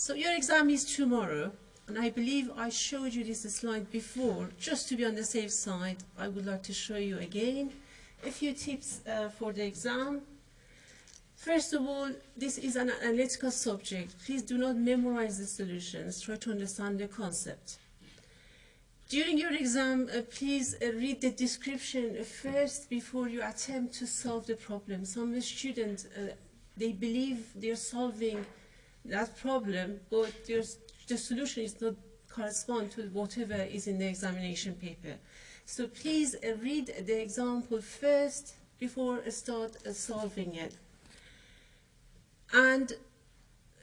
So your exam is tomorrow, and I believe I showed you this slide before. Just to be on the safe side, I would like to show you again a few tips uh, for the exam. First of all, this is an analytical subject. Please do not memorize the solutions, try to understand the concept. During your exam, uh, please uh, read the description first before you attempt to solve the problem. Some students, uh, they believe they're solving that problem, but the solution is not correspond to whatever is in the examination paper. So please uh, read the example first before start uh, solving it. And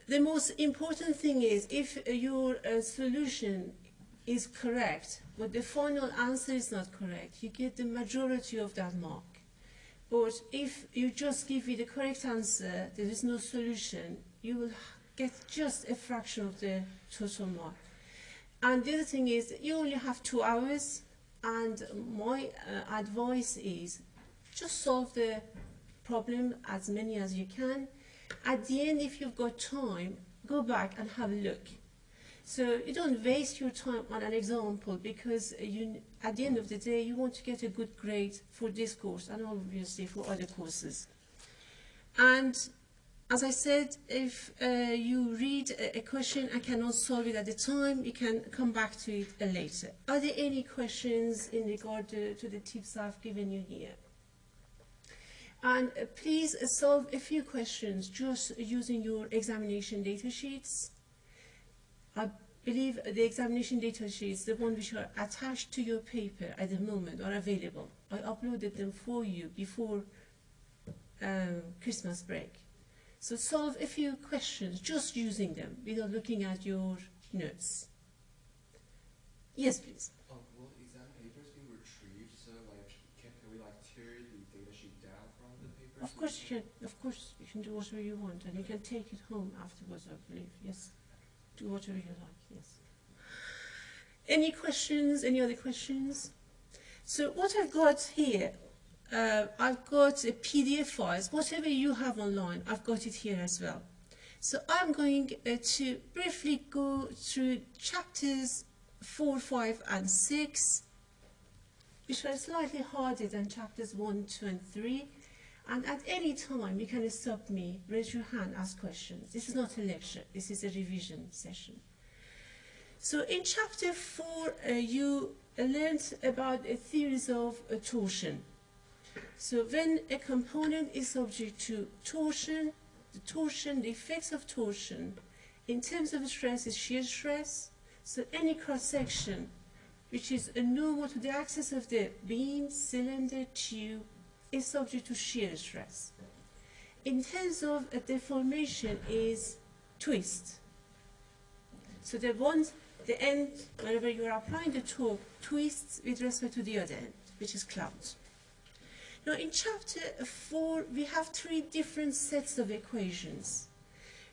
the most important thing is if your uh, solution is correct, but the final answer is not correct, you get the majority of that mark. But if you just give me the correct answer, there is no solution, you will get just a fraction of the total mark. And the other thing is, you only have two hours, and my uh, advice is just solve the problem as many as you can. At the end, if you've got time, go back and have a look. So you don't waste your time on an example because you, at the end of the day, you want to get a good grade for this course and obviously for other courses. And as I said, if uh, you read a, question and cannot solve it at the time, you can come back to it uh, later. Are there any questions in regard to, to the tips I've given you here? And uh, please solve a few questions just using your examination data sheets. I believe the examination data sheets, the ones which are attached to your paper at the moment, are available. I uploaded them for you before um, Christmas break. So solve a few questions just using them without looking at your notes. Yes, please. Um, will exam papers be retrieved? So, like, can, can we like tear the data sheet down from the paper? Of course you can. Of course you can do whatever you want, and you can take it home afterwards. I believe. Yes. Do whatever you like. Yes. Any questions? Any other questions? So what I've got here uh, I've got a PDF files, whatever you have online, I've got it here as well. So I'm going uh, to briefly go through chapters 4, 5 and 6, which are slightly harder than chapters 1, 2 and 3. And at any time, you can stop me, raise your hand, ask questions. This is not a lecture, this is a revision session. So in chapter 4, uh, you learned about a theories of uh, torsion. So when a component is subject to torsion, the torsion, the effects of torsion, in terms of stress is shear stress. So any cross-section which is a normal to the axis of the beam, cylinder, tube, is subject to shear stress. In terms of a deformation is twist. So the one, the end, whenever you are applying the torque, twists with respect to the other end, which is clout. Now in chapter 4 we have three different sets of equations.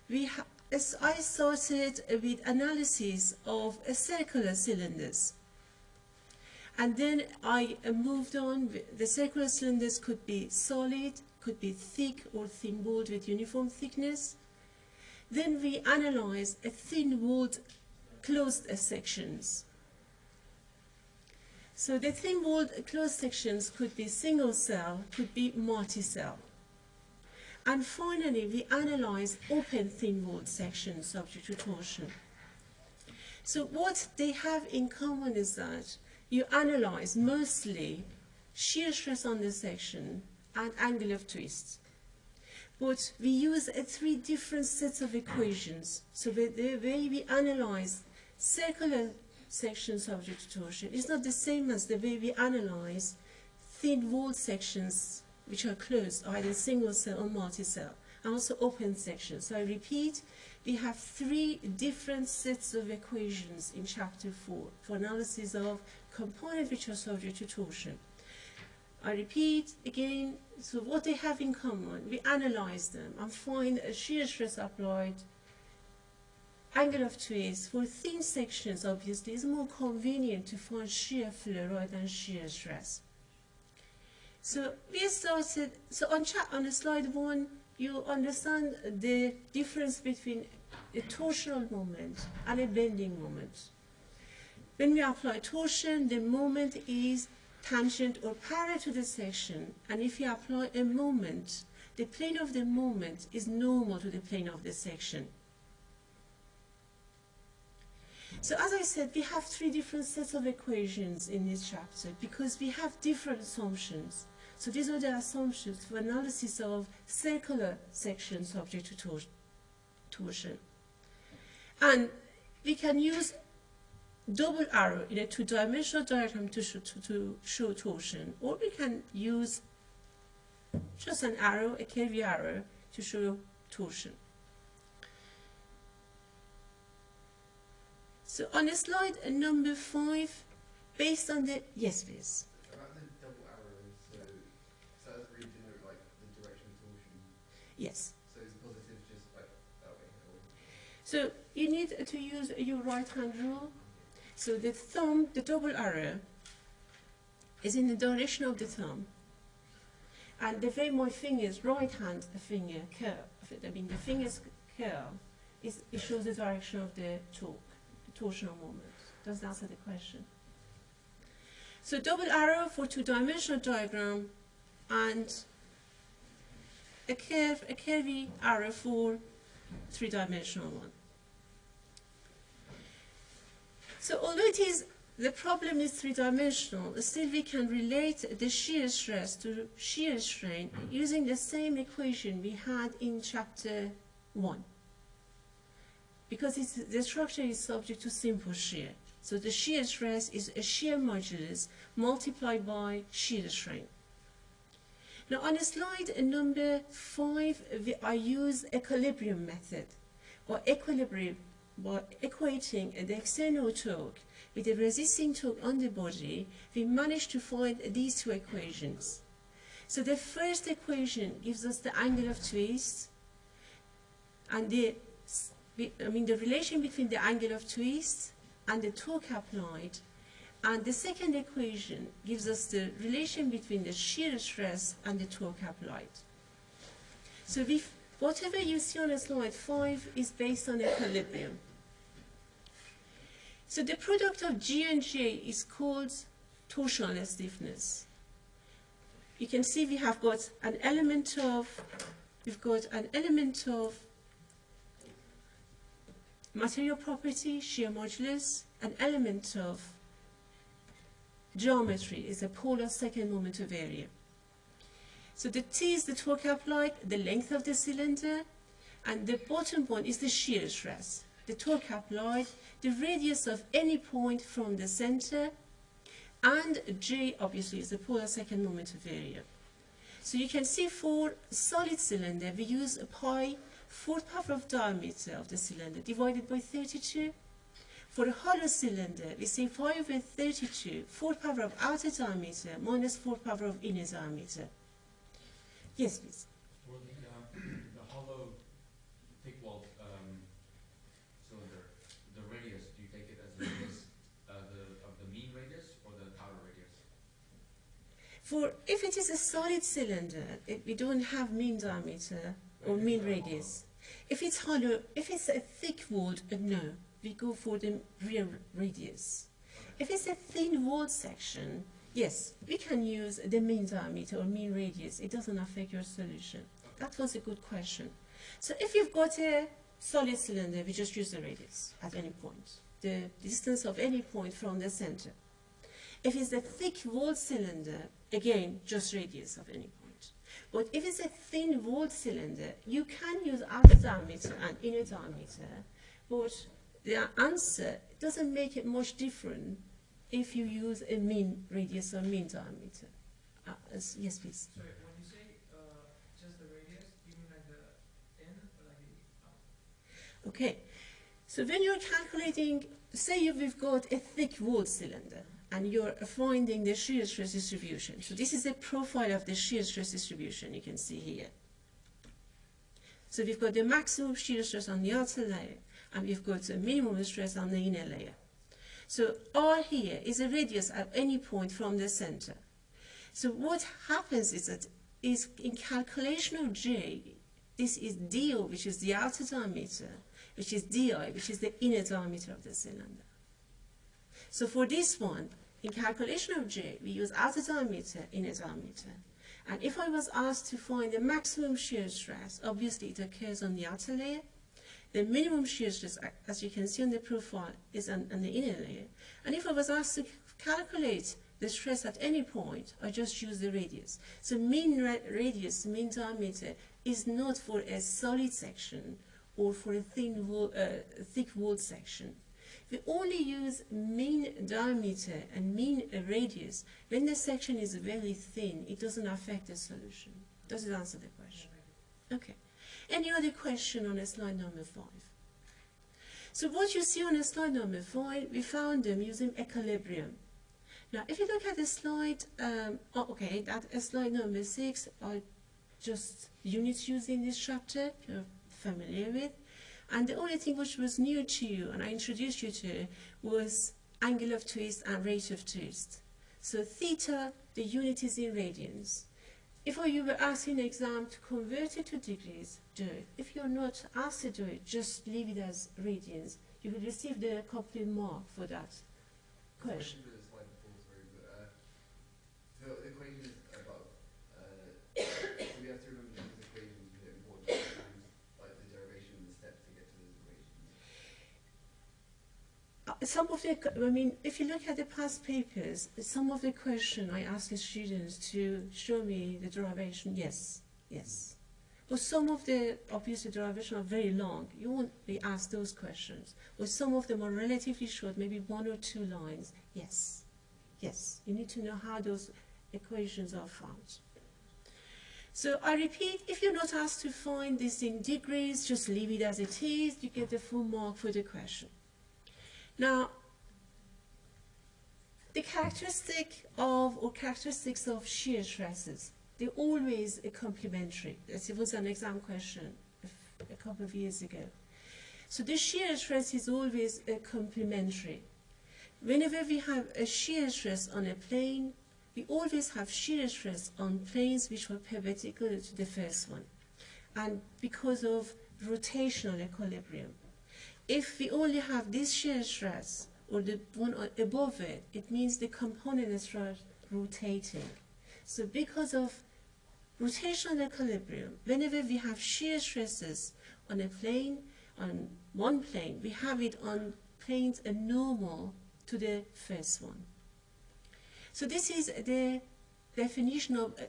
We as I started with analysis of circular cylinders. And then I moved on, the circular cylinders could be solid, could be thick or thin-walled with uniform thickness. Then we analyzed a thin-walled closed sections. So the thin-walled closed sections could be single cell, could be multi-cell. And finally, we analyze open thin-walled sections subject to torsion. So what they have in common is that you analyze mostly shear stress on the section and angle of twist. But we use three different sets of equations. So the way we analyze circular section of to torsion is not the same as the way we analyze thin-walled sections which are closed, either single cell or multi-cell, and also open sections. So I repeat, we have three different sets of equations in chapter 4 for analysis of components which are subject to torsion. I repeat again, so what they have in common, we analyze them and find a shear stress applied angle of twist for thin sections obviously is more convenient to find shear flow rather than shear stress. So we started, so on, on slide one, you understand the difference between a torsional moment and a bending moment. When we apply torsion, the moment is tangent or parallel to the section, and if you apply a moment, the plane of the moment is normal to the plane of the section. So as I said, we have three different sets of equations in this chapter because we have different assumptions. So these are the assumptions for analysis of circular sections subject to tor torsion. And we can use double arrow in a two-dimensional diagram to show, to, to show torsion, or we can use just an arrow, a curvy arrow, to show torsion. So on the slide number five, based on the, yes please. About the double arrows, so, so that's really like the direction torsion. Yes. So is positive just like that way? So you need to use your right hand rule. So the thumb, the double arrow, is in the direction of the thumb. And the way my fingers, right hand finger curve, I mean the fingers curve, is, it shows the direction of the the torsional moment. Does that answer the question? So double arrow for two-dimensional diagram and a curve, a curvy arrow for three-dimensional one. So although it is the problem is three-dimensional, still we can relate the shear stress to shear strain using the same equation we had in chapter 1. Because the structure is subject to simple shear. So the shear stress is a shear modulus multiplied by shear strain. Now on slide number 5, we, I use equilibrium method or equilibrium by equating the external torque with the resisting torque on the body, we managed to find these two equations. So the first equation gives us the angle of twist and the I mean the relation between the angle of twist and the torque applied and the second equation gives us the relation between the shear stress and the torque applied. So we Whatever you see on slide 5 is based on equilibrium. So the product of G and J is called torsional stiffness. You can see we have got an element of, we've got an element of material property, shear modulus, an element of geometry is a polar second moment of area. So the T is the torque applied, the length of the cylinder, and the bottom one is the shear stress. The torque applied, the radius of any point from the center, and J obviously is the polar second moment of area. So you can see for solid cylinder, we use a pi, fourth power of diameter of the cylinder divided by 32. For a hollow cylinder, we say pi over 32, fourth power of outer diameter minus fourth power of inner diameter. Yes, please. For the, uh, the hollow thick-walled um, cylinder, the radius, do you take it as the radius uh, the, of the mean radius or the outer radius? For if it is a solid cylinder, it, we don't have mean diameter or mean radius. If it's hollow, if it's a thick-walled, uh, no, we go for the real radius. If it's a thin-walled section, Yes, we can use the mean diameter or mean radius. It doesn't affect your solution. That was a good question. So if you've got a solid cylinder, we just use the radius at any point, the distance of any point from the center. If it's a thick walled cylinder, again, just radius of any point. But if it's a thin walled cylinder, you can use outer diameter and inner diameter, but the answer doesn't make it much different if you use a mean radius or mean diameter. Uh, as, yes, please. Sorry, when you say uh, just the radius, you mean like the end or like the out? Okay, so when you're calculating, say we've got a thick walled cylinder and you're finding the shear stress distribution. So this is the profile of the shear stress distribution you can see here. So we've got the maximum shear stress on the outer layer and we've got the minimum stress on the inner layer. So R here is a radius at any point from the center. So what happens is that is in calculation of J, this is DO, which is the outer diameter, which is di, which is the inner diameter of the cylinder. So for this one, in calculation of J, we use outer diameter, inner diameter. And if I was asked to find the maximum shear stress, obviously it occurs on the outer layer. The minimum shear stress, as you can see on the profile, is on, on the inner layer. And if I was asked to calculate the stress at any point, I just use the radius. So mean ra- radius, mean diameter, is not for a solid section or for a thin wall, uh, thick walled section. We only use mean diameter and mean radius when the section is very thin. It doesn't affect the solution. Does it answer the question? Okay. Any other question on slide number five? So what you see on slide number five, we found them using equilibrium. Now, if you look at the slide, um, oh, okay, that slide number six are just units used in this chapter you're familiar with. And the only thing which was new to you, and I introduced you to, was angle of twist and rate of twist. So theta, the unit is in radians. If you were asked in exam to convert it to degrees, do it. If you're not asked to do it, just leave it as radians. You will receive the complete mark for that question. The slide before was very good. Uh, the the equation is about, uh, so we have to remember these equations, they're important sometimes, like the derivation and the steps to get to those equations. Uh, some of the, I mean, if you look at the past papers, some of the question I ask the students to show me the derivation, yes, yes. But some of the, obviously, derivation are very long. You won't be asked those questions. But some of them are relatively short, maybe one or two lines. Yes, yes. You need to know how those equations are found. So I repeat, if you're not asked to find this in degrees, just leave it as it is. You get the full mark for the question. Now, the characteristic of or characteristics of shear stresses, they're always a complementary. This was an exam question a couple of years ago. So the shear stress is always a complementary. Whenever we have a shear stress on a plane, we always have shear stress on planes which are perpendicular to the first one. And because of rotational equilibrium. If we only have this shear stress or the one above it, it means the component start rotating. So because of rotational equilibrium, whenever we have shear stresses on a plane, on one plane, we have it on planes normal to the first one. So this is the definition of uh,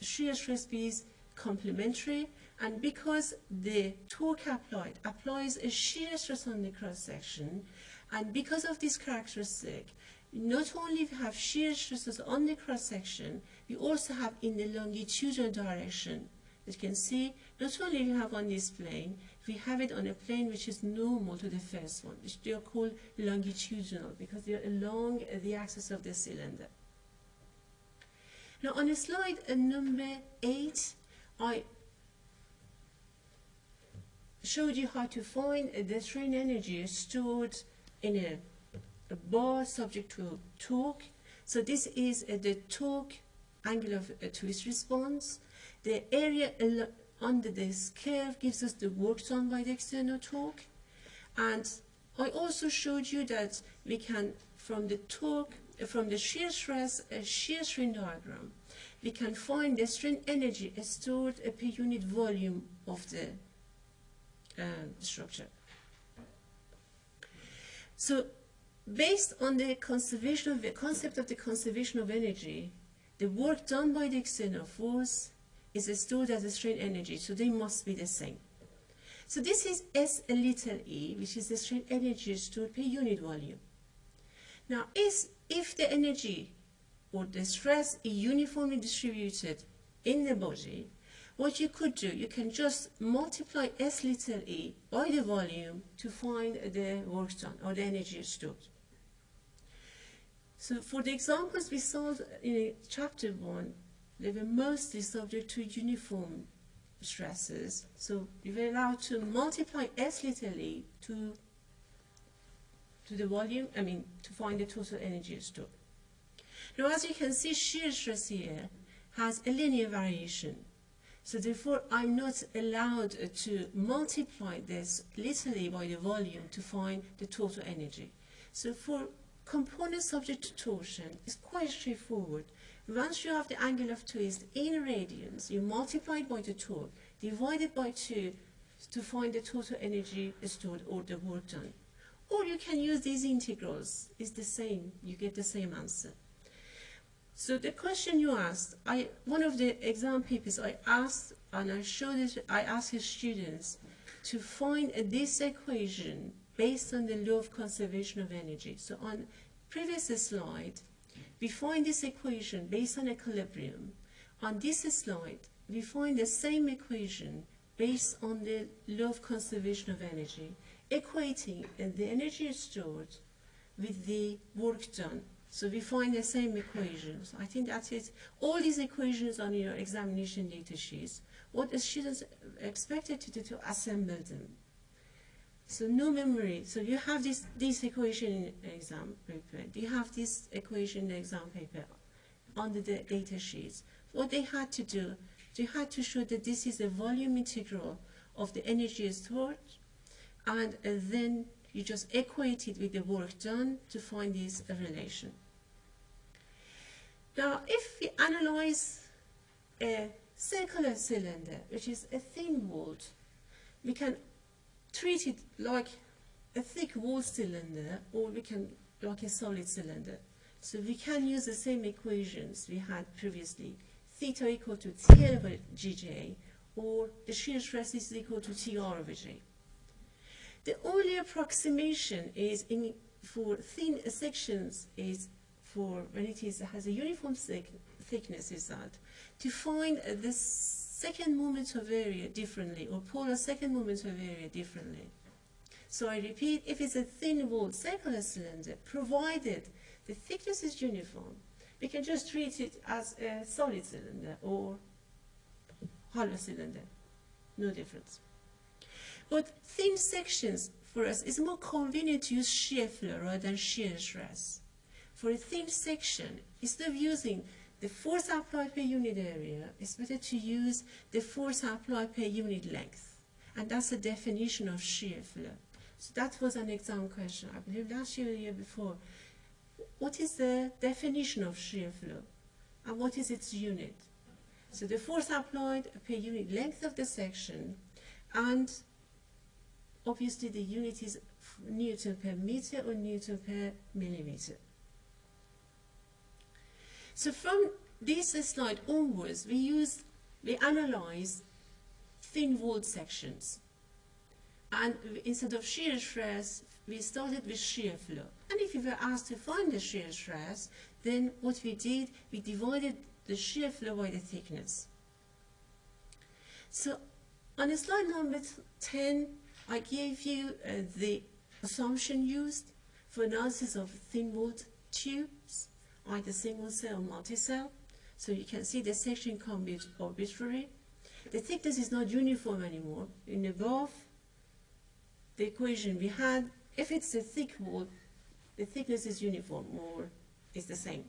shear stress is complementary and because the torque applied applies a shear stress on the cross section and because of this characteristic not only we have shear stresses on the cross section we also have in the longitudinal direction. As you can see not only we have on this plane we have it on a plane which is normal to the first one which they are called longitudinal because they are along the axis of the cylinder. Now on slide uh, number 8 I showed you how to find the strain energy stored in a, a bar subject to torque. So this is uh, the torque angle of uh, twist response. The area under this curve gives us the work done by the external torque. And I also showed you that we can, from the torque, uh, from the shear stress, uh, shear strain diagram, we can find the strain energy stored per unit volume of the um, structure. So, based on the conservation of the concept of the conservation of energy, the work done by the external force is stored as a strain energy, so they must be the same. So this is S little e, which is the strain energy stored per unit volume. Now, is if the energy or the stress is uniformly distributed in the body, what you could do, you can just multiply S little e by the volume to find the work done or the energy stored. So for the examples we solved in chapter one, they were mostly subject to uniform stresses. So we were allowed to multiply S little e to, to the volume, I mean, to find the total energy stored. Now as you can see, shear stress here has a linear variation. So therefore, I'm not allowed to multiply this literally by the volume to find the total energy. So for components subject to torsion, it's quite straightforward. Once you have the angle of twist in radians, you multiply it by the torque, divide it by 2 to find the total energy stored or the work done. Or you can use these integrals. It's the same. You get the same answer. So the question you asked, I, one of the exam papers I asked, and I showed it, I asked his students to find this equation based on the law of conservation of energy. So on previous slide, we find this equation based on equilibrium. On this slide, we find the same equation based on the law of conservation of energy, equating the energy stored with the work done. So we find the same equations. I think that is all these equations on your examination data sheets. What the students expected to do to assemble them. So no memory. So you have this this equation in exam paper. You have this equation in the exam paper on the data sheets. What they had to do, they had to show that this is a volume integral of the energy stored, and uh, then you just equate it with the work done to find this relation. Now, if we analyze a circular cylinder, which is a thin walled, we can treat it like a thick wall cylinder, or we can like a solid cylinder. So we can use the same equations we had previously. Theta equal to T over Gj, or the shear stress is equal to Tr over J. The only approximation is in, for thin sections is for when it is has a uniform thick, thickness is that to find the second moment of area differently or polar second moment of area differently. So I repeat, if it's a thin walled circular cylinder, provided the thickness is uniform, we can just treat it as a solid cylinder or hollow cylinder. No difference. But thin sections for us it's more convenient to use shear flow rather than shear stress. For a thin section, instead of using the force applied per unit area, it's better to use the force applied per unit length. And that's the definition of shear flow. So that was an exam question, I believe last year or year before. What is the definition of shear flow? And what is its unit? So the force applied per unit length of the section and obviously the unit is Newton per meter or Newton per millimeter. So from this slide onwards, we use, we analyze thin walled sections. And instead of shear stress, we started with shear flow. And if we were asked to find the shear stress, then what we did, we divided the shear flow by the thickness. So on slide number 10, I gave you uh, the assumption used for analysis of thin walled tubes, either single cell or multi-cell. So you can see the section can arbitrary. The thickness is not uniform anymore. In above, the equation we had, if it's a thick wall, the thickness is uniform or is the same.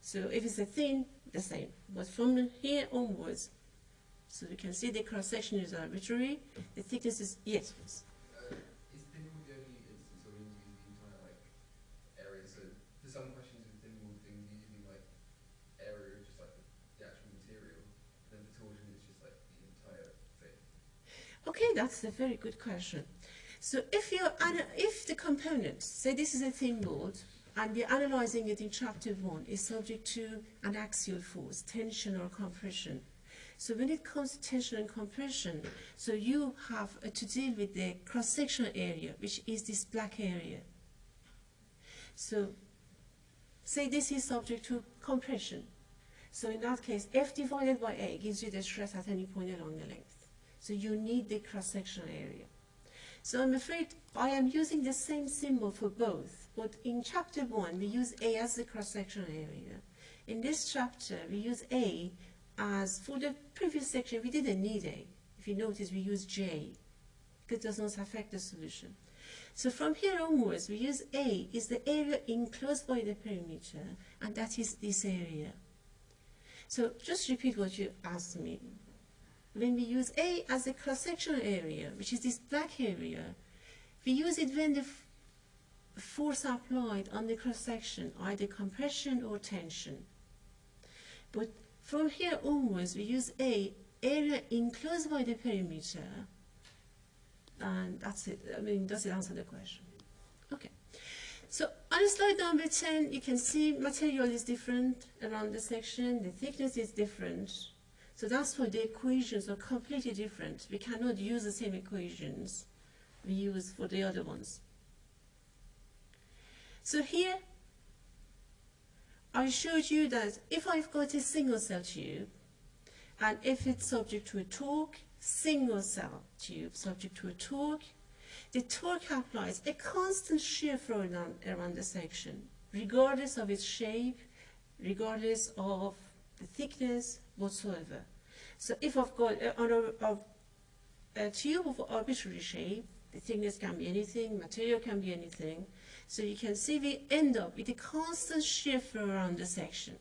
So if it's a thin, the same. But from here onwards, so you can see the cross section is arbitrary. The thickness is yes. yes. Uh, is thin walled the only instance where we need to use the entire like area? So for some questions with thin walled things, you're using like area of just like the, the actual material. Then for torsion, it's just like the entire thing. Okay, that's a very good question. So if you if the component, say this is a thin board, and we're analyzing it in chapter one, is subject to an axial force, tension or compression. So when it comes to tension and compression, so you have to deal with the cross-sectional area, which is this black area. So say this is subject to compression. So in that case, F divided by A gives you the stress at any point along the length. So you need the cross-sectional area. So I'm afraid I am using the same symbol for both, but in chapter one, we use A as the cross-sectional area. In this chapter, we use A as for the previous section, we didn't need A. If you notice, we use J, because it does not affect the solution. So from here onwards, we use A is the area enclosed by the perimeter, and that is this area. So just repeat what you asked me. When we use A as a cross-sectional area, which is this black area, we use it when the force applied on the cross-section, either compression or tension. But from here onwards, we use A, area enclosed by the perimeter, and that's it. I mean, does it answer the question? Okay. So on slide number 10, you can see material is different around the section, the thickness is different. So that's why the equations are completely different. We cannot use the same equations we use for the other ones. So here, I showed you that if I've got a single cell tube, and if it's subject to a torque, single cell tube subject to a torque, the torque applies a constant shear flow around, the section, regardless of its shape, regardless of the thickness whatsoever. So if I've got uh, a, a, a, a tube of arbitrary shape, the thickness can be anything, material can be anything, so you can see we end up with a constant shear flow around the section.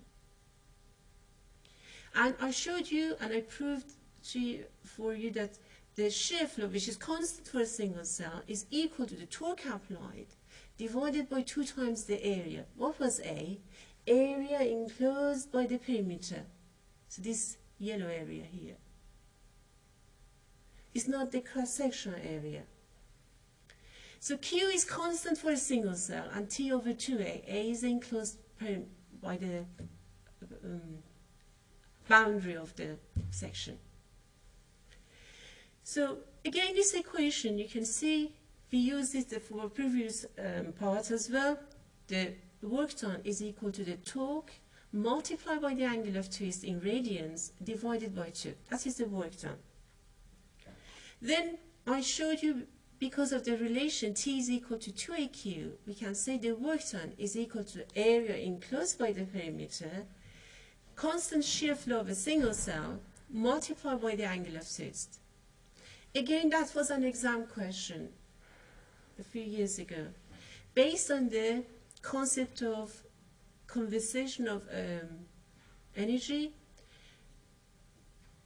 And I showed you and I proved to you, for you that the shear flow, which is constant for a single cell, is equal to the torque applied divided by 2 times the area. What was A? Area enclosed by the perimeter. So this yellow area here. It's not the cross-sectional area. So Q is constant for a single cell and T over 2A. A is enclosed by the um, boundary of the section. So again, this equation, you can see we used it for previous um, parts as well. The work done is equal to the torque multiplied by the angle of twist in radians divided by 2. That is the work done. Then I showed you because of the relation T is equal to 2AQ, we can say the work done is equal to area enclosed by the perimeter, constant shear flow of a single cell multiplied by the angle of twist. Again, that was an exam question a few years ago. Based on the concept of conservation of um, energy,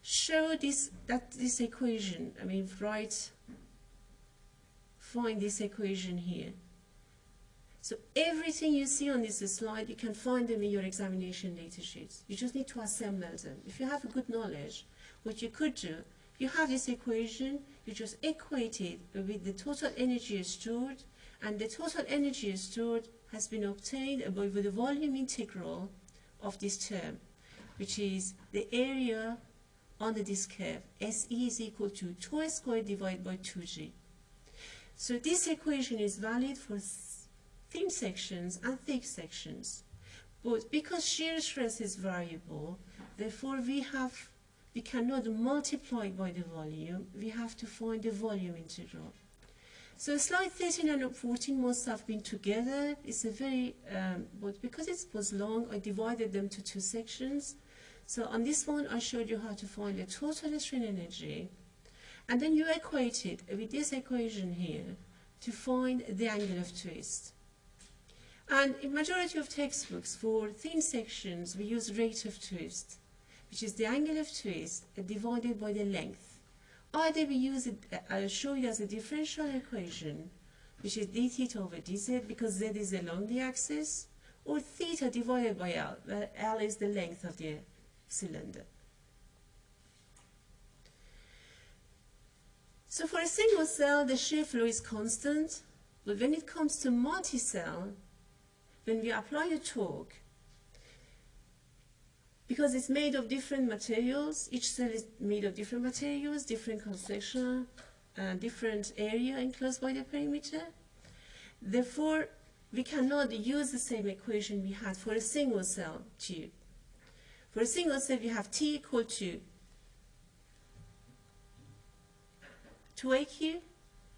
show this that this equation, I mean, write, find this equation here. So everything you see on this slide, you can find them in your examination data sheets. You just need to assemble them. If you have a good knowledge, what you could do, you have this equation, you just equate it with the total energy stored, and the total energy stored has been obtained by the volume integral of this term, which is the area under this curve. SE is equal to 2 squared divided by 2g. So this equation is valid for thin sections and thick sections. But because shear stress is variable, therefore we have we cannot multiply by the volume, we have to find the volume integral. So slide 13 and 14 must have been together. It's a very, um, but because it was long, I divided them to two sections. So on this one, I showed you how to find the total strain energy. And then you equate it with this equation here to find the angle of twist. And in majority of textbooks for thin sections, we use rate of twist which is the angle of twist divided by the length. Oh, Either we use it, I'll show you as a differential equation, which is d theta over dz, because z is along the axis, or theta divided by l, where l is the length of the cylinder. So for a single cell, the shear flow is constant, but when it comes to multi-cell, when we apply a torque, because it's made of different materials. Each cell is made of different materials, different cross-section, uh, different area enclosed by the perimeter. Therefore, we cannot use the same equation we had for a single cell tube. For a single cell, we have T equal to 2AQ.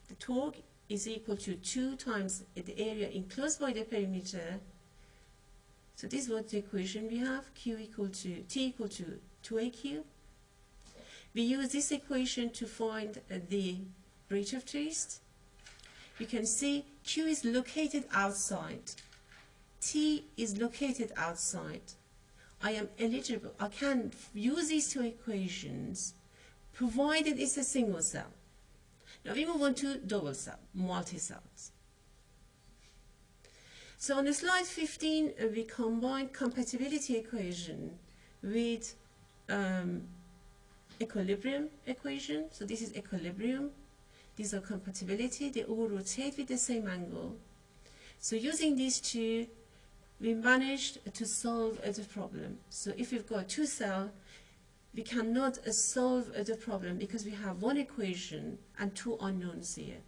The torque is equal to 2 times the area enclosed by the perimeter so this was the equation we have, Q equal to, T equal to 2AQ. We use this equation to find uh, the rate of twist. You can see Q is located outside. T is located outside. I am eligible, I can use these two equations, provided it's a single cell. Now we move on to double cell, multi-cells. So on the slide 15, uh, we combine compatibility equation with um, equilibrium equation. So this is equilibrium. These are compatibility. They all rotate with the same angle. So using these two, we managed to solve the problem. So if we've got two cells, we cannot uh, solve uh, the problem because we have one equation and two unknowns here.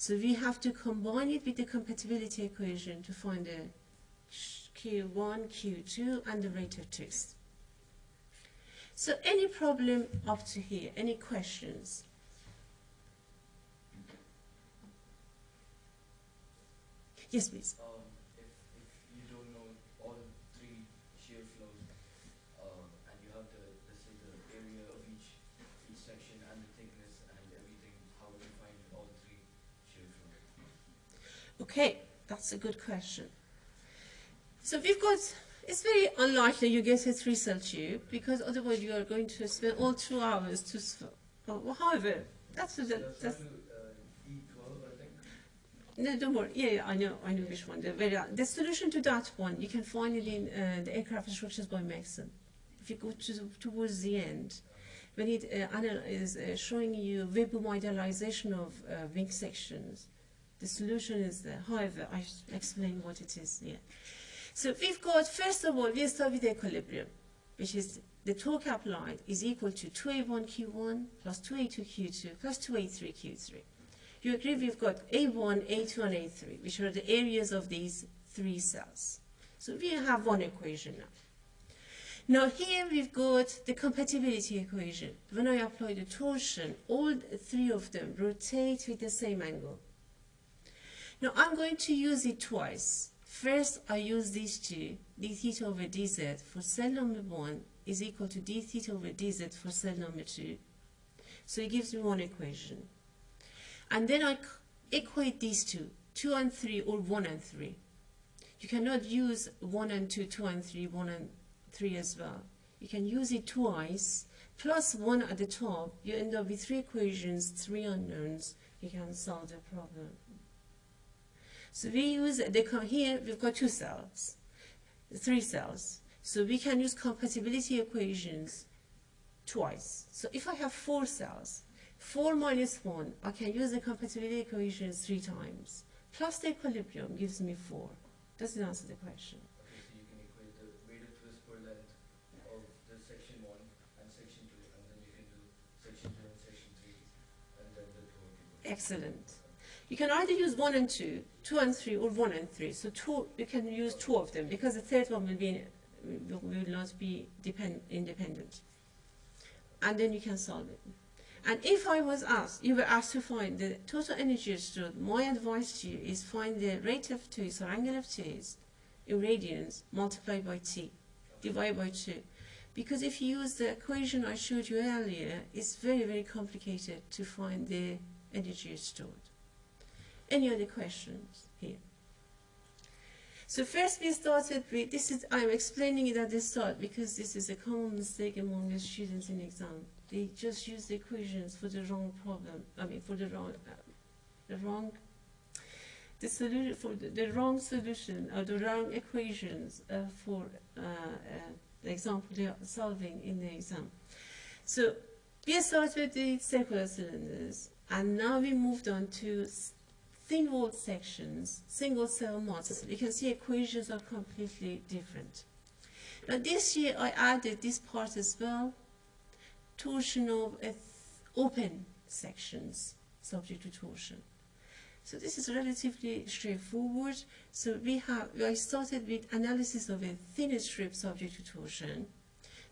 So we have to combine it with the compatibility equation to find the Q1, Q2, and the rate of twist. So any problem up to here, any questions? Yes, please. Uh, um, if, if you don't know all three shear flows, um, and you have the, let's say the area of each, each section and the thickness and everything, how would you find all three shear flows? Okay, that's a good question. So we've got, it's very unlikely you get a three cell tube because otherwise you are going to spend all two hours to, oh, however, that's, that, that's, uh, think. no, don't worry, yeah, yeah, I know, I know which one. The, very, the solution to that one, you can find it in uh, the aircraft instructions by Megson. If you go to, towards the end, when it uh, is uh, showing you Weber modelization of uh, wing sections, the solution is there. However, I explain what it is here. So we've got, first of all, we start with equilibrium, which is the torque applied is equal to 2A1Q1 plus 2A2Q2 plus 2A3Q3. You agree we've got A1, A2, and A3, which are the areas of these three cells. So we have one equation now. Now here we've got the compatibility equation. When I apply the torsion, all three of them rotate with the same angle. Now I'm going to use it twice. First, I use these two, d theta over dz for cell number 1 is equal to d theta over dz for cell number 2. So it gives me one equation. And then I equate these two, 2 and 3 or 1 and 3. You cannot use 1 and 2, 2 and 3, 1 and 3 as well. You can use it twice, plus 1 at the top. You end up with three equations, three unknowns. You can solve the problem. So we use the co- here we've got two cells, three cells. So we can use compatibility equations twice. So if I have four cells, four minus one, I can use the compatibility equations three times. Plus the equilibrium gives me four. Does it answer the question? Okay, so you can equate the rate twist per length of the section one and section two, and then you can do section two and section three, and then the torque. Excellent. You can either use one and two, two and three, or one and three. So two, you can use two of them because the third one will be will, not be depend, independent. And then you can solve it. And if I was asked, you were asked to find the total energy stored, my advice to you is find the rate of twist or angle of twist in radians multiplied by t, divided by 2. Because if you use the equation I showed you earlier, it's very, very complicated to find the energy stored. Any other questions here? So first we started with, this is, I'm explaining it at the start because this is a common mistake among the students in exam. They just use the equations for the wrong problem, I mean for the wrong, uh, the wrong, the solution, for the, the wrong solution or the wrong equations uh, for uh, uh, the example they are solving in the exam. So we started with the circular cylinders and now we moved on to s- thin walled sections, single cell multi You can see equations are completely different. Now this year I added this part as well, torsion of uh, open sections subject to torsion. So this is relatively straightforward. So we have, I started with analysis of a thin strip subject to torsion.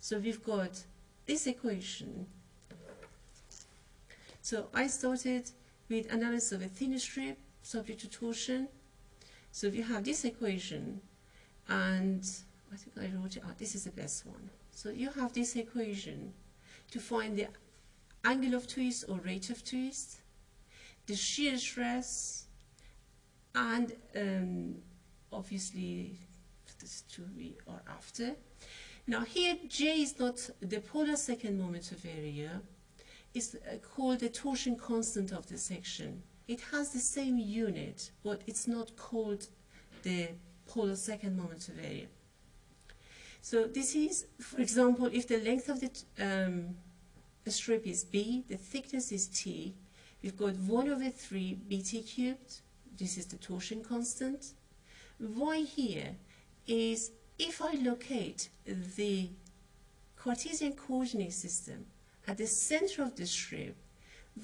So we've got this equation. So I started with analysis of a thin strip subject. So we have this equation, and I think I wrote it out. This is the best one. So you have this equation to find the angle of twist or rate of twist, the shear stress, and um, obviously this two we are after. Now here J is not the polar second moment of area. is uh, called the torsion constant of the section. It has the same unit, but it's not called the polar second moment of area. So this is, for example, if the length of the um, strip is b, the thickness is t, we've got 1 over 3 bt cubed, this is the torsion constant. y here is if I locate the Cartesian coordinate system at the center of the strip,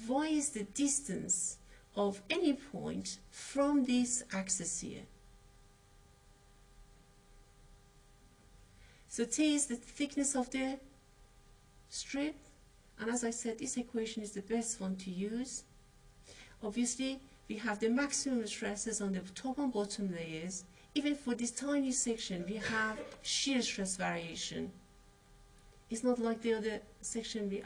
y is the distance of any point from this axis here. So t is the thickness of the strip, and as I said, this equation is the best one to use. Obviously, we have the maximum stresses on the top and bottom layers. Even for this tiny section, we have shear stress variation. It's not like the other section we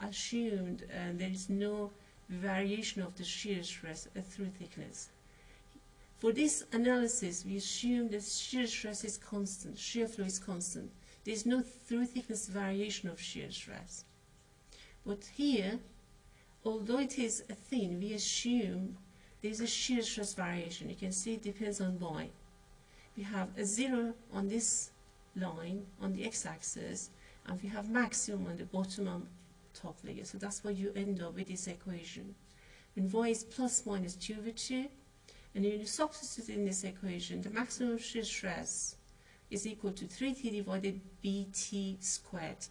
assumed there is no variation of the shear stress through thickness. For this analysis, we assume that shear stress is constant, shear flow is constant. There is no through thickness variation of shear stress. But here, although it is thin, we assume there is a shear stress variation. You can see it depends on y. We have a zero on this line on the x-axis, and we have maximum on the bottom top layer. So that's why you end up with this equation. When y is plus minus 2 over 2, and when you substitute in this equation, the maximum shear stress is equal to 3t divided by bt squared.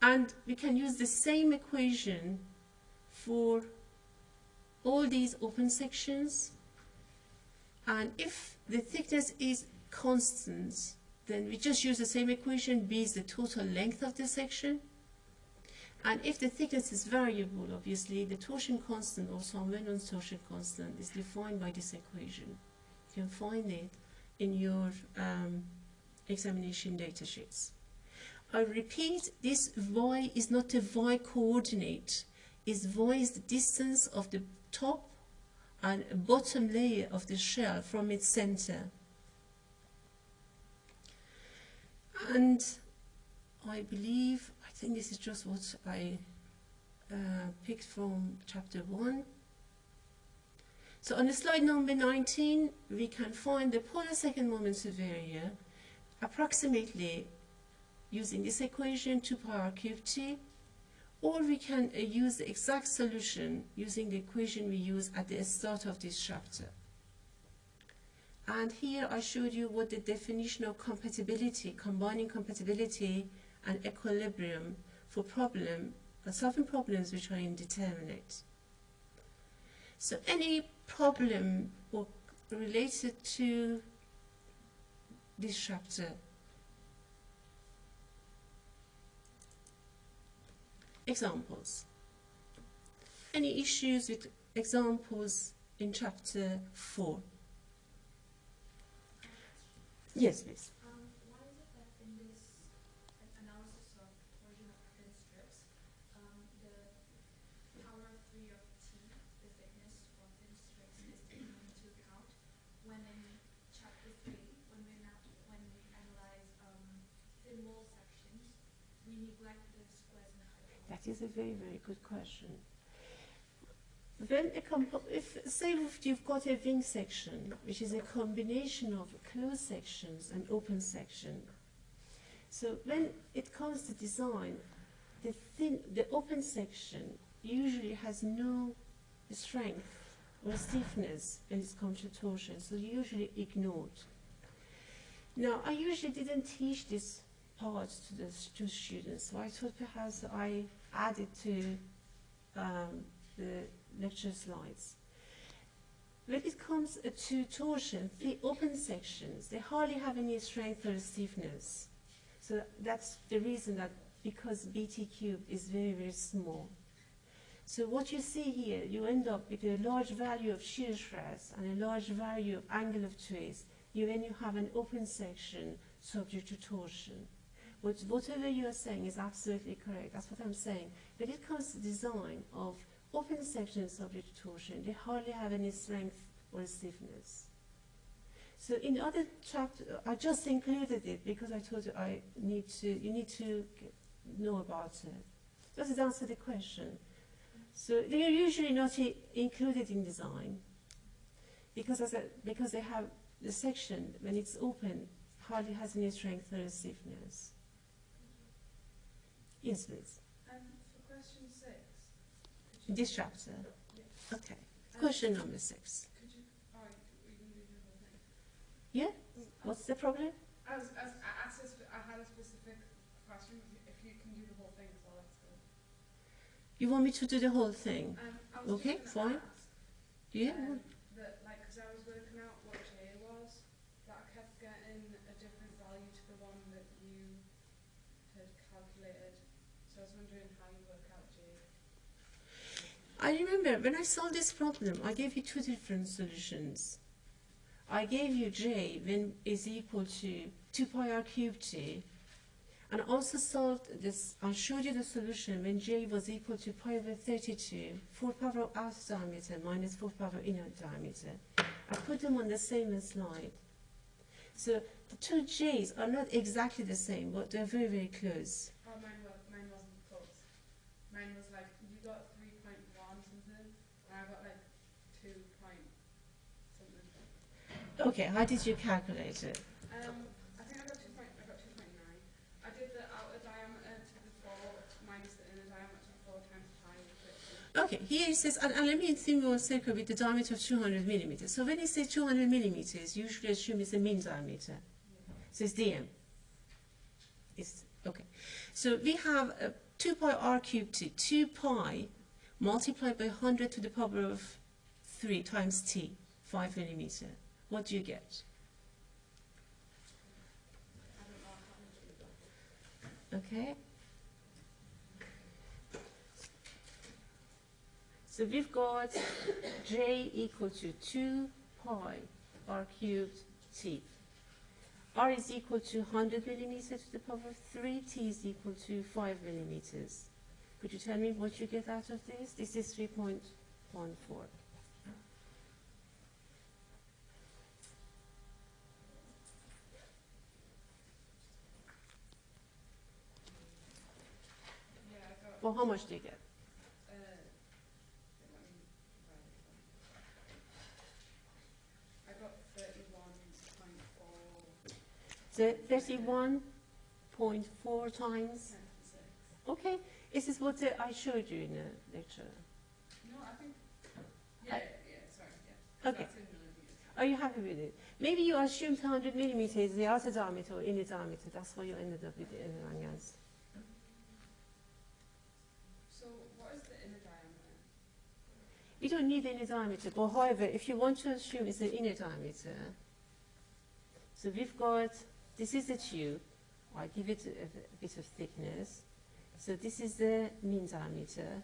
And we can use the same equation for all these open sections. And if the thickness is constant, then we just use the same equation. B is the total length of the section. And if the thickness is variable, obviously, the torsion constant or well-known torsion constant is defined by this equation. You can find it in your um, examination data sheets. I repeat, this y is not a y coordinate. Is y is the distance of the top and bottom layer of the shell from its center. And I believe, think this is just what I uh, picked from chapter 1. So on the slide number 19, we can find the polar second moments of area approximately using this equation 2 power cube t, or we can uh, use the exact solution using the equation we used at the start of this chapter. And here I showed you what the definition of compatibility, combining compatibility and equilibrium for problem, uh, solving problems which are indeterminate. So any problem or related to this chapter examples. Any issues with examples in chapter 4? Yes, please. Um, why is it that in this an- analysis of torsion of thin strips, um, the power of three of T, the thickness for thin strips is taken into account when in chapter three, when we na- when we analyze, um, thin wall sections, we neglect the squares and hyperbole? That is a very, very good question. When a if say if you've got a wing section, which is a combination of closed sections and open section. So when it comes to design, the thin, the open section usually has no strength or stiffness when it comes to torsion, so usually ignored. Now, I usually didn't teach this part to the to students, so I thought perhaps I added to um, the lecture slides. When it comes uh, to torsion, the open sections, they hardly have any strength or stiffness. So that's the reason that because BT cube is very, very small. So what you see here, you end up with a large value of shear stress and a large value of angle of twist. You when you have an open section subject to torsion. But whatever you are saying is absolutely correct. That's what I'm saying. When it comes to design of open sections subject to torsion, they hardly have any strength or stiffness. So in other chapter, I just included it because I thought I need to, you need to know about it. Does it answer the question? So they are usually not included in design because, a, because they have the section when it's open hardly has any strength or stiffness. Yes, please. Um, for question six, could you, This chapter. Yeah. Okay. um, Question number six. you, oh, you can do the whole thing. Yeah? What's the problem? I was, I was, I asked a spe- I had a specific question, if you- can do the whole thing, so that's good. You want me to do the whole thing? Um, I was Okay, fine. ask, Yeah? um, that, like, cause I was working out what J was, but I kept getting a different value to the one that you had calculated, so I was wondering how you work out J. I remember when I solved this problem, I gave you two different solutions. I gave you j when is equal to 2 pi r cubed t, and I also solved this. I showed you the solution when j was equal to pi over 32, 4 power outer diameter minus 4 power inner diameter. I put them on the same slide. So the two j's are not exactly the same, but they're very, very close. Oh, mine was, mine wasn't close. Mine was like, you got three point one something, and I got like two point something. Okay, how did you calculate it? Um, I think I got two point, I got two point nine. I did the outer diameter to the minus the inner diameter to four times pi Okay, here it says, and, and let me think one circle with the diameter of 200 millimeters. So when it says 200 millimeters, you should assume it's the mean diameter. So it's dm. It's, okay. So we have uh, 2 pi r cubed to 2 pi multiplied by 100 to the power of 3 times t, 5 millimeter. What do you get? Okay. So we've got j equal to 2 pi r cubed t. r is equal to 100 millimeters to the power of 3, t is equal to 5 millimeters. Could you tell me what you get out of this? This is 3.14. Well, how much do you get? uh, let me divide it by- I got thirty-one point four, The 31.4 times. Okay, this is what uh, I showed you in the lecture. No, I think, yeah, I- yeah, sorry, yeah. Okay. That's in millimeters. Are you happy with it? Maybe you assumed 100 millimeters, the outer diameter or inner diameter. That's why you ended up with the inner angles. So what is the inner diameter? You don't need any diameter, but however, if you want to assume it's the inner diameter, so we've got, this is the tube, I give it a, a bit of thickness, so this is the mean diameter.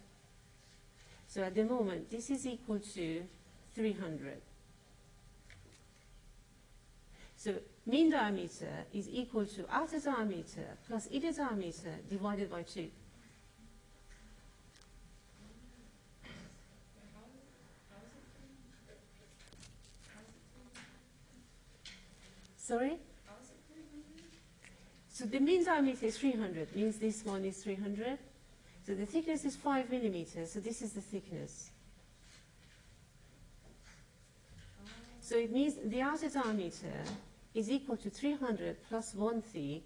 So at the moment, this is equal to 300. So mean diameter is equal to outer diameter plus inner diameter divided by 2. Wait, how is it, how is it three? How is it three? Sorry? How is it three hundred? So the mean diameter is 300, means this one is 300. So the thickness is 5 millimeters, so this is the thickness. So it means the outer diameter is equal to 300 plus 1 t.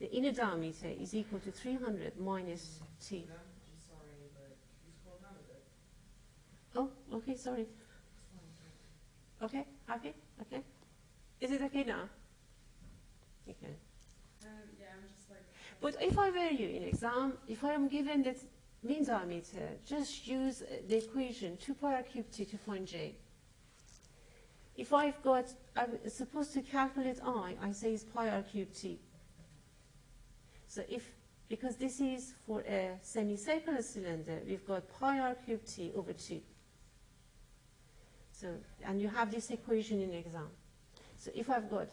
The inner diameter is equal to 300 minus t. Sorry, but you scroll down a bit. Oh, okay, sorry. Okay, happy? Okay. Is it okay now? Okay. Um, yeah, I'm just like. But if I were you in exam, if I am given the mean diameter, just use the equation 2 pi r cubed t to find j. If I've got, I'm supposed to calculate i, I say it's pi r cubed t. So if, because this is for a semicircular cylinder, we've got pi r cubed t over 2. So, and you have this equation in exam. So if I've got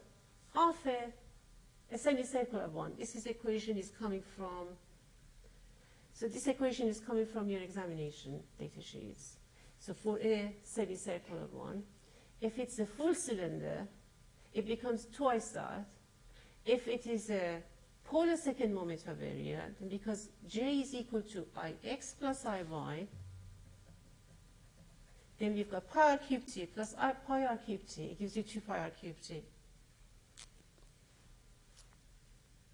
half a a semicircular one. This is equation is coming from, so this equation is coming from your examination data sheets. So for a semicircular one, if it's a full cylinder, it becomes twice that. If it is a polar second moment of area, because J is equal to Ix plus Iy, then we've got pi r cubed t plus I, pi r cubed t, it gives you 2 pi r cubed t.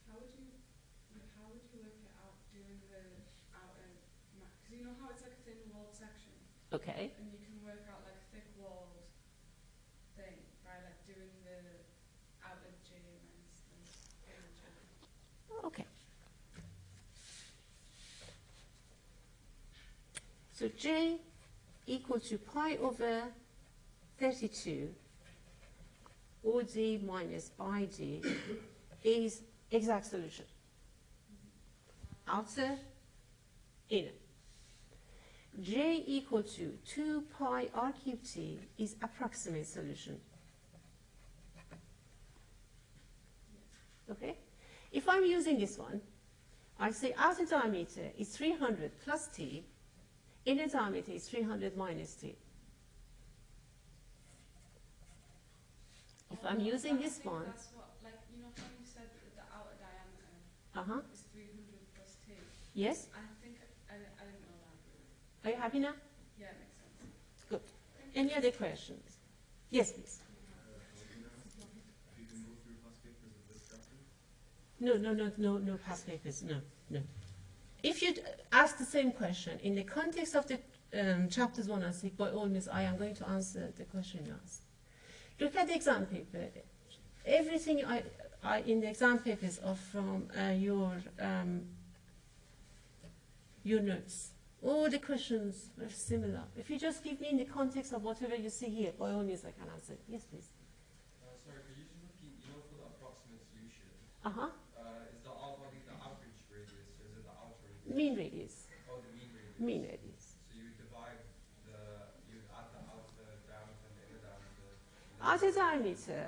How would you, like, how would you work it out doing the outer, because you know how it's like a thin walled section, Okay, and you can work out like a thick walled thing by like doing the outer J minus the inner J. okay. So J equal to pi over 32 or OD minus ID is exact solution. Outer, inner. J equal to 2 pi r cubed t is approximate solution. Okay? If I'm using this one, I say outer diameter is 300 plus t, inner diameter is 300 minus t. If Oh, I'm no, using this think one, That's what, like, you know how you said that the outer diameter uh-huh, is 300 plus T? yes, I think, I, I didn't know that. are you happy now? Yeah, it makes sense. Good. Any other questions? Yes, please. If you can go through past papers of this chapter. No, no, no, no, no past papers, no, no. If you'd ask the same question in the context of the um, chapters one and six, by all means, I am going to answer the question you asked. Look at the exam paper. Everything I, I in the exam papers are from uh, your um, your notes. All the questions are similar. If you just give me in the context of whatever you see here, by all means, I can answer. Yes, please. Uh, sorry, could you just repeat, you know, for the approximate solution, Uh huh. uh, is the out body the average radius or is it the outer radius? Mean radius. Oh, the mean radius. Mean radius. So you divide the, you add the outer diameter and the inner diameter. Outer diameter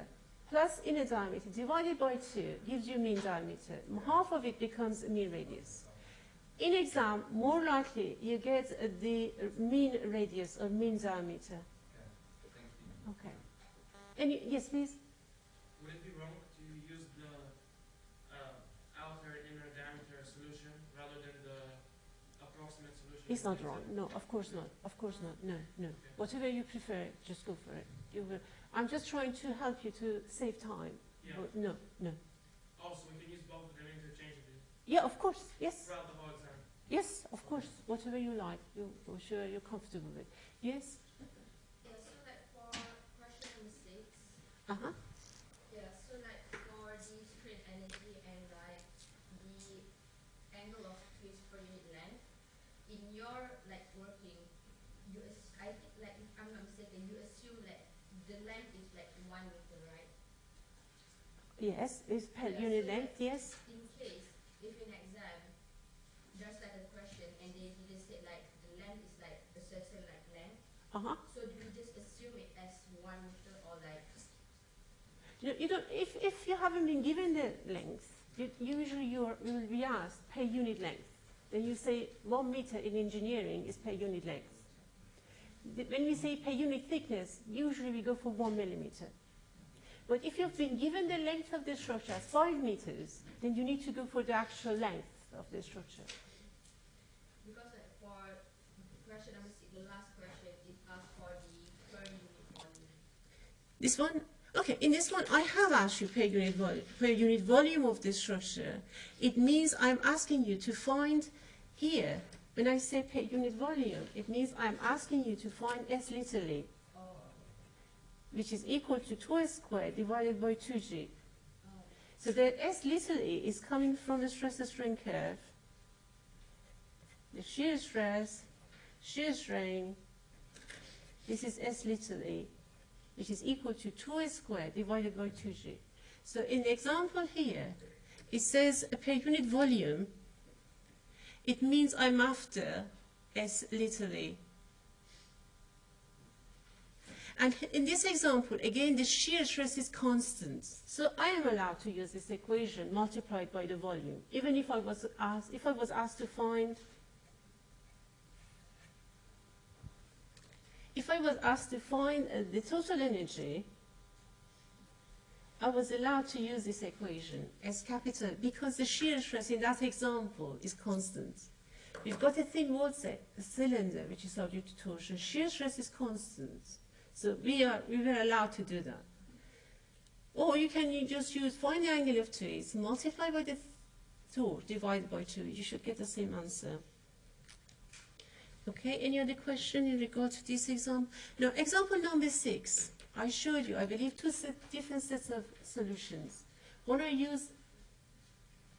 plus inner diameter divided by 2 gives you mean diameter. Half of it becomes mean radius. In exam, more likely you get the mean radius or mean diameter. Okay. Okay. Any, yes, please. Would it be wrong to use the uh, outer and inner diameter solution rather than the approximate solution? It's not wrong. No, of course not. Of course not. No, no. Whatever you prefer, just go for it. You will. I'm just trying to help you to save time. Yeah. But no, no. Also, we can use both of them interchangeably Yeah, of course. Yes. throughout the whole exam. Yes, of course. Whatever you like. You, for sure you're comfortable with. Yes. Yeah, so like for question number six, Uh huh. yeah, so like for the strain energy and like the angle of twist per unit length, in your like working, you ass- I think like if I'm not mistaken, you assume like the length is like one meter, right? Yes, it's per Yeah, unit so length, yes. In case if in exam there's like a question and they they say like the length is like a certain like length, Uh-huh. so do we just assume it as one meter or like You, you don't, if, if you haven't been given the length, you, usually you're, you will be asked per unit length. Then you say one meter in engineering is per unit length. When we say per unit thickness, usually we go for one millimeter. But if you've been given the length of the structure as five meters, then you need to go for the actual length of the structure. Because for question number six, the last question, it asked for the per unit volume. This one, okay, in this one I have asked you per unit, vol- per unit volume of the structure. It means I'm asking you to find here, when I say per unit volume, it means I'm asking you to find S little Oh, which is equal to 2s squared divided by 2g. oh, So that S little e is coming from the stress strain curve, the shear stress, shear strain, this is S little e, which is equal to 2s squared divided by 2g. So in the example here, it says per unit volume, it means I'm after S little e. And in this example, again, the shear stress is constant. So I am allowed to use this equation multiplied by the volume, even if I was asked, if I was asked to find, if I was asked to find uh, the total energy I was allowed to use this equation as capital because the shear stress in that example is constant. We've got a thin wall cylinder which is subject to torsion. Shear stress is constant. So we, are, we were allowed to do that. Or you can u- just use find the angle of twist, multiply by the 2, divided by 2. You should get the same answer. Okay, any other question in regard to this example? Now, example number 6. I showed you, I believe, two set, different sets of solutions. One I use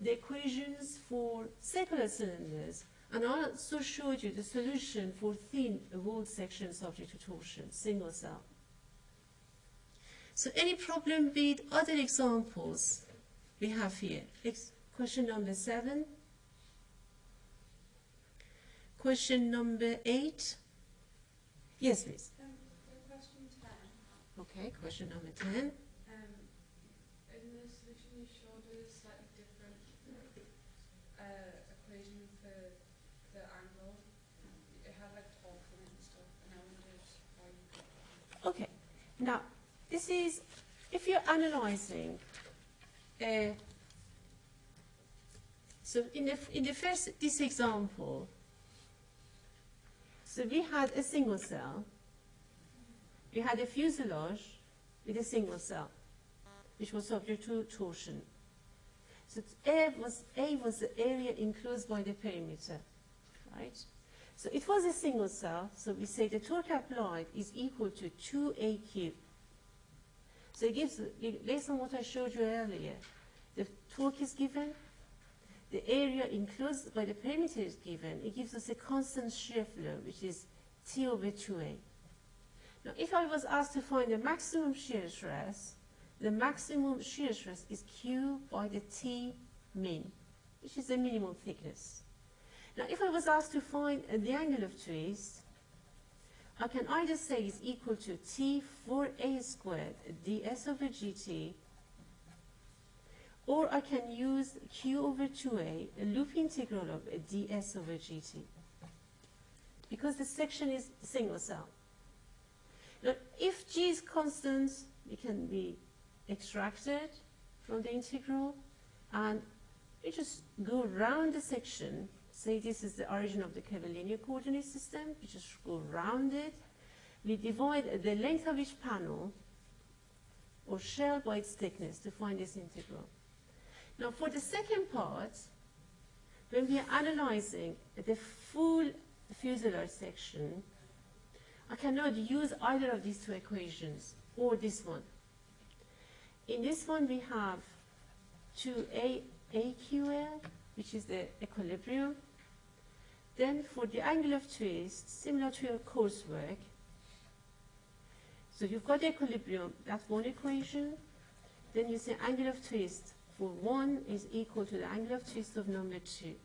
the equations for circular cylinders, and I also showed you the solution for thin walled section subject to torsion, single cell. So any problem with other examples we have here? Ex- question number seven. Question number eight. Yes, please. Um, question Okay, question number 10. um, in the solution you showed a slightly different uh, equation for the angle. It had like torque in it and stuff, and I wondered why you got that. Okay, now this is if you're analyzing. Uh, so in the in the first this example, so we had a single cell. We had a fuselage with a single cell, which was subject to torsion. So A was A was the area enclosed by the perimeter, right? So it was a single cell, so we say the torque applied is equal to 2AQ. So it gives, based on what I showed you earlier, the torque is given, the area enclosed by the perimeter is given, it gives us a constant shear flow, which is T over 2A. Now, if I was asked to find the maximum shear stress, the maximum shear stress is Q by the T min, which is the minimum thickness. Now, if I was asked to find uh, the angle of twist, I can either say it's equal to T 4A squared ds over gt, or I can use Q over 2A, a loop integral of ds over gt. Because the section is single cell. Now, if g is constant, it can be extracted from the integral, and we just go around the section say this is the origin of the curvilinear coordinate system. We just go around it. We divide the length of each panel or shell by its thickness to find this integral. Now for the second part, when we are analyzing the full fuselage section, I cannot use either of these two equations or this one. In this one we have 2A AQL, which is the equilibrium. Then for the angle of twist, similar to your coursework, so you've got the equilibrium, that's one equation. Then you say angle of twist for one is equal to the angle of twist of number two.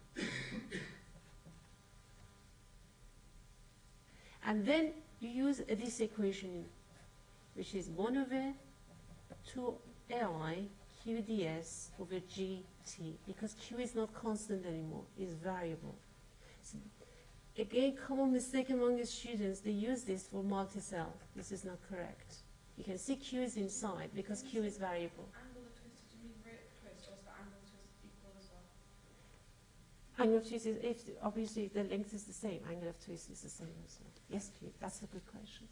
and then you use this equation, which is 1 over 2 Li QDS over GT, because Q is not constant anymore, it's variable. Again, common mistake among the students, they use this for multi-cell. This is not correct. You can see Q is inside because Q is variable. Angle of twist, did you mean rate of is the angle of twist equal as well? Angle of twist is, if, obviously, the length is the same, angle of twist is the same as well. Yes, please, that's a good question.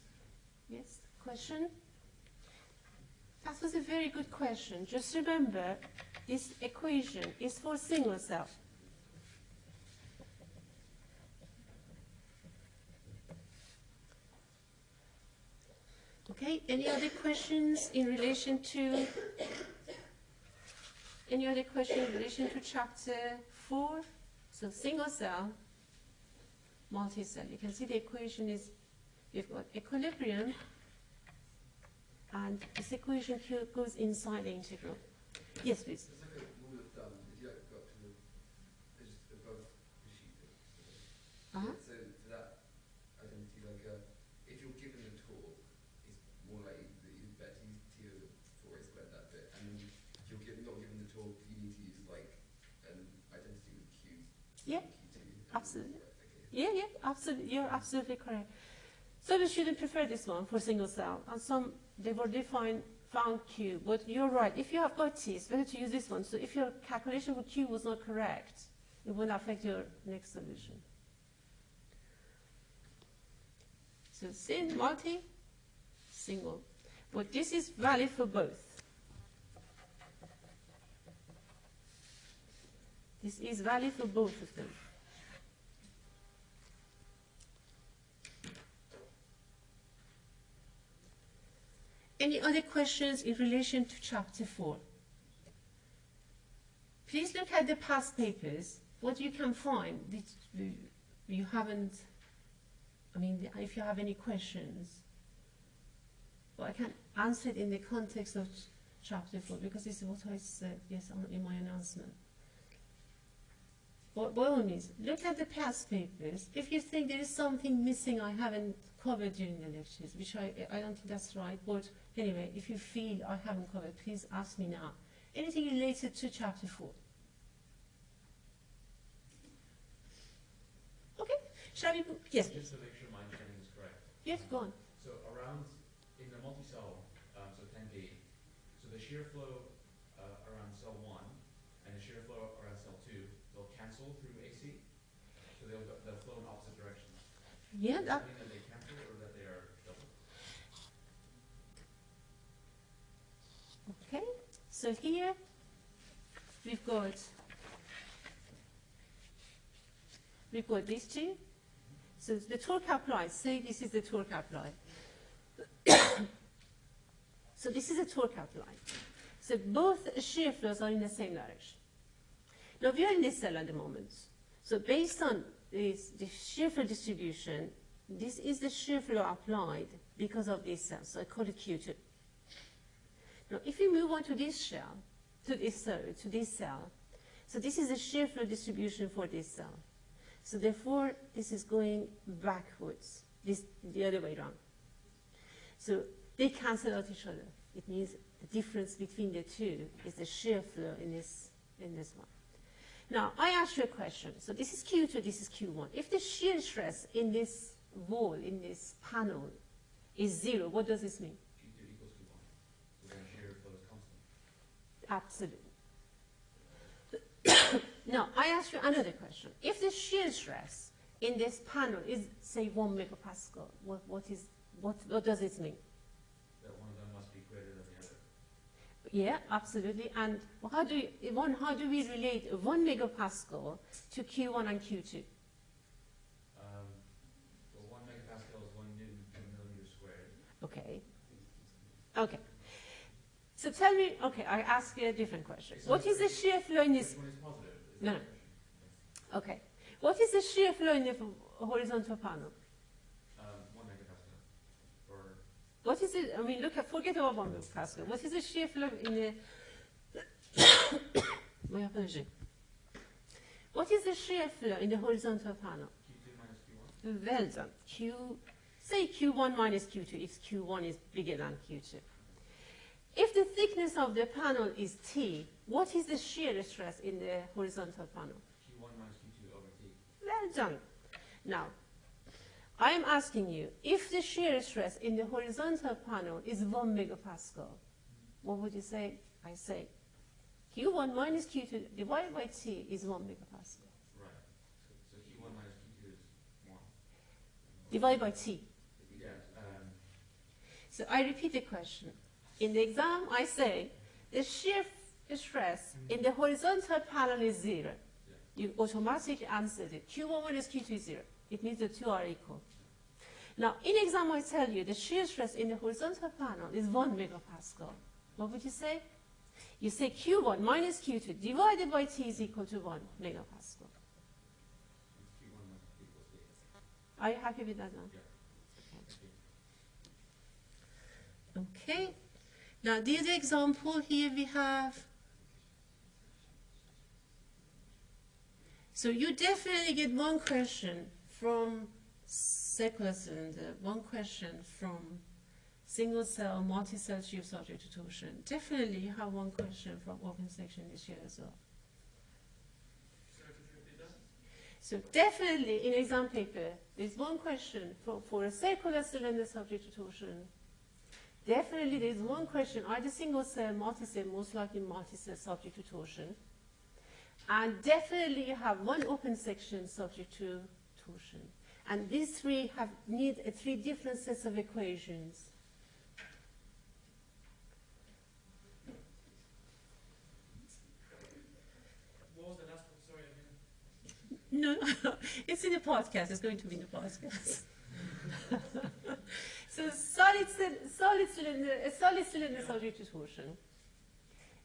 Yes, question? That was a very good question. Just remember, this equation is for single cell. Okay, any other questions in relation to, any other question in relation to chapter four? So single cell, multi-cell. You can see the equation is, we've got equilibrium, and this equation here goes inside the integral. Yes, please. It's like a rule of thumb. If you like go up to the just above the sheet. Uh-huh. So for that identity, like uh, if you're given the torque, it's more likely that you better use T over four A squared that bit, and then if you're given, not given the torque, you need to use like an identity with Q. Yeah, Q2. absolutely. Okay. Yeah, yeah, absolutely. You're absolutely correct. So the student prefer this one for single cell, and some they've already defined found Q, but you're right. If you have got T, it's better to use this one. So if your calculation for Q was not correct, it will affect your next solution. So sin, multi, single. But this is valid for both. This is valid for both of them. Any other questions in relation to chapter 4? Please look at the past papers, what you can find you- haven't, I mean, if you have any questions. But I can answer it in the context of ch- chapter 4 because it's what I said, yes, in my announcement. By by all means, look at the past papers. If you think there is something missing I haven't covered during the lectures, which I, I don't think that's right, but anyway, if you feel I haven't covered, please ask me now. Anything related to chapter 4? Okay, shall we, yes, Just to make sure my understanding is correct. yes, go on. So around, in the multi-cell, um, so ten B, so the shear flow, uh, around cell one and the shear flow around cell two, they'll cancel through AC? So they'll, go- they'll flow in opposite directions? Yeah, that, that mean that they cancel or that they are double? Okay, so here we've got we've got these two. So the torque applied, say this is the torque applied. so this is the torque applied. So both shear flows are in the same direction. Now we are in this cell at the moment. So based on this, the shear flow distribution, this is the shear flow applied because of this cell. So I call it Q2. Now, if we move on to this shell, to this, sorry, to this cell, so this is the shear flow distribution for this cell. So therefore, this is going backwards, this the other way around. So they cancel out each other. It means the difference between the two is the shear flow in this, in this one. Now, I ask you a question. So this is Q2, this is Q1. If the shear stress in this wall, in this panel, is zero, what does this mean? Q two equals Q one, so then shear flow Absolutely. now, I ask you another question. If the shear stress in this panel is, say, one megapascal, what, what, is, what, what does it mean? That one of them must be greater than the other. Yeah, absolutely. And how do, you, one, how do we relate one megapascal to Q1 and Q2? Um, well, one megapascal is one newton per millimeter squared. Okay. Okay. So tell me, okay, I ask you a different question. What is the shear flow in this Which one is positive? Is No, no. Okay. What is the shear flow in the horizontal panel? Um, one megapascal, or What is it? I mean, look at, forget about one Pascal. What is the shear flow in the. My apology. What is the shear flow in the horizontal panel? Q two minus Q one? Well done. Q, say Q1 minus Q2 if Q1 is bigger than Q2. If the thickness of the panel is T, what is the shear stress in the horizontal panel? Q one minus Q two over T. Well done. Now, I am asking you, if the shear stress in the horizontal panel is 1 megapascal, what would you say? I say Q1 minus Q2 divided by T is 1 megapascal. Right. So, so Q one minus Q two is one. Divided by T. Yeah, um, So I repeat the question. In the exam, I say the shear stress mm-hmm. in the horizontal panel is zero. You automatically answer it. Q1 minus Q2 is zero. It means the two are equal. Now, in exam, I tell you the shear stress in the horizontal panel is 1 megapascal. What would you say? You say Q1 minus Q2 divided by T is equal to 1 megapascal. Q one must equals T. Are you happy with that now? Thank you. Okay. Now, the other example here we have. So you definitely get one question from circular cylinder, one question from single cell, multi-cell tube subject torsion. Definitely you have one question from open section this year as well. So definitely in exam paper, there's one question for, for a circular cylinder subject to torsion. Definitely, there's one question, either single cell, multi-cell, most likely multi-cell subject to torsion. And definitely you have one open section subject to torsion. And these three have need uh, three different sets of equations. What was the last one? Sorry. No, it's in the podcast. It's going to be in the podcast. so solid, solid cylinder, a solid cylinder subject to torsion.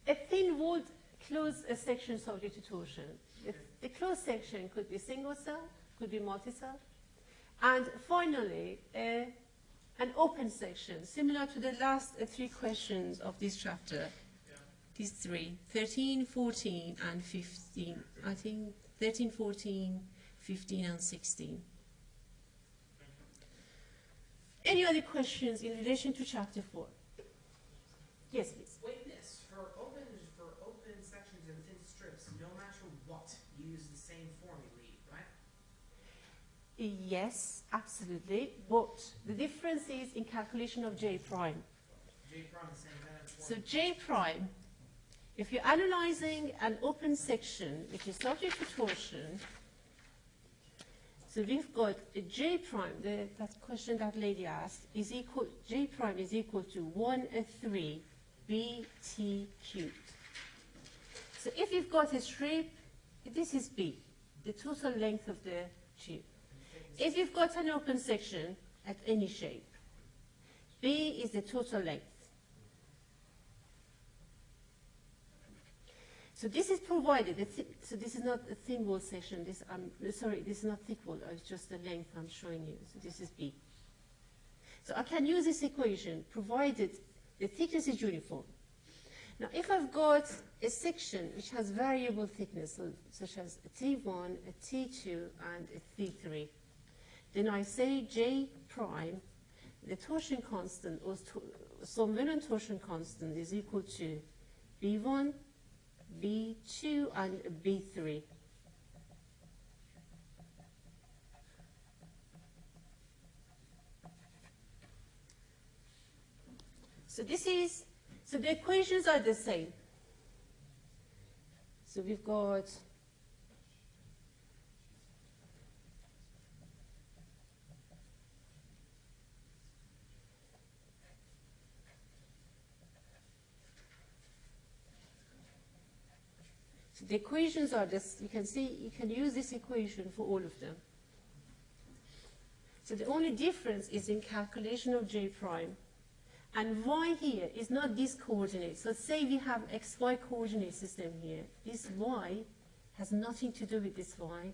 A thin walled closed section subject to torsion. The, the closed section could be single cell, could be multi-cell. And finally, uh, an open section, similar to the last uh, three questions of this chapter. These three, 13, 14, and 15. I think 13, 14, 15, and 16. Any other questions in relation to chapter 4? Yes, please. Wait, miss, for open, for open sections and thin strips, no matter what, you use the same formulae, right? Yes, absolutely. But the difference is in calculation of J prime. J prime the same So. J prime, if you're analyzing an open section which is subject to torsion, so we've got a J prime, the, that question that lady asked, is equal, J prime is equal to 1 and 3 BT cubed. So if you've got a strip, this is B, the total length of the tube. If you've got an open section at any shape, B is the total length. So this is provided, thi- so this is not a thin wall section, this, um, sorry, this is not thick wall, uh, it's just the length I'm showing you, so this is B. So I can use this equation provided the thickness is uniform. Now if I've got a section which has variable thickness, such as a T1, a T2, and a T3, then I say J prime, the torsion constant, or to, some torsion constant is equal to B1, B2 and B3. So this is, so the equations are the same. So we've got So the equations are this, you can see, you can use this equation for all of them. So the only difference is in calculation of J prime. And Y here is not this coordinate. So say we have XY coordinate system here. This Y has nothing to do with this Y.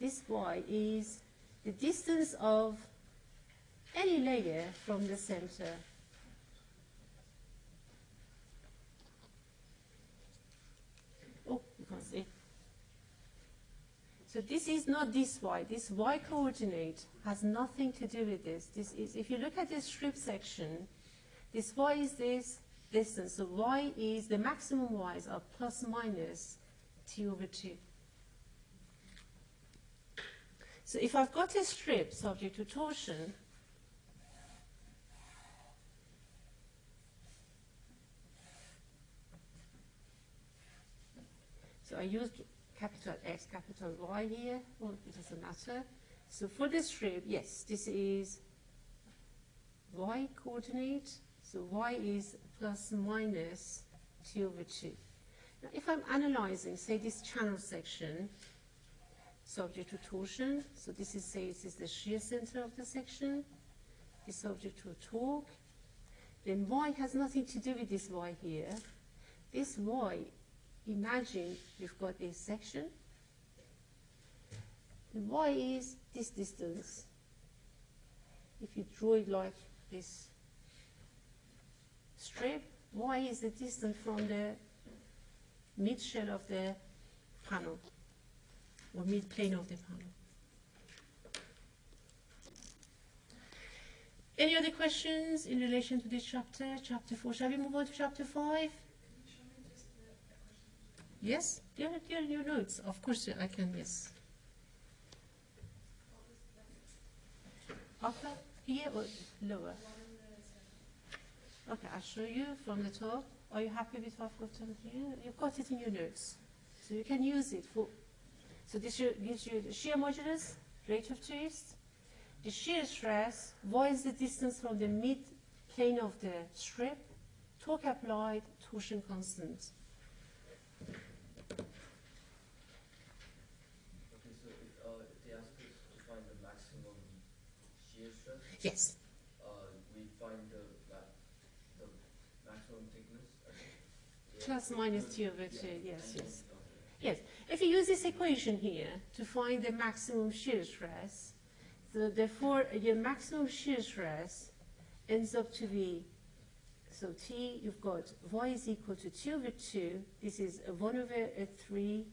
This Y is the distance of any layer from the center. Oh, you can't see. So this is not this y. This y coordinate has nothing to do with this. This is, if you look at this strip section, this y is this distance. So y is, the maximum y's are plus minus t over 2. So if I've got a strip subject to torsion, So I used capital X, capital Y here, well, it doesn't matter. So for this strip, yes, this is Y coordinate, so Y is plus minus 2 over 2. Now if I'm analyzing, say, this channel section, subject to torsion, so this is, say, this is the shear center of the section, is subject to a torque, then Y has nothing to do with this Y here. This Y imagine you've got a section. And y is this distance. If you draw it like this strip, y is the distance from the mid shell of the panel, or mid plane of the panel. Any other questions in relation to this chapter, chapter 4? Shall we move on to chapter 5? Yes, are, there are your notes. Of course, I can, yes. Upper, here or lower? Okay, I'll show you from the top. Are you happy with what I've got here? You've got it in your notes. So you can use it for, so this gives you the shear modulus, rate of twist, the shear stress, what is the distance from the mid plane of the strip, torque applied, torsion constant. Okay, so if, uh, if they ask us to find the maximum shear stress, Yes. uh, we find the, the maximum thickness. Yeah. Plus minus two over Yeah, two, yes, yes. Yes, if you use this equation here to find the maximum shear stress, so therefore your maximum shear stress ends up to be, so T, you've got y is equal to 2 over 2, this is 1 over a 3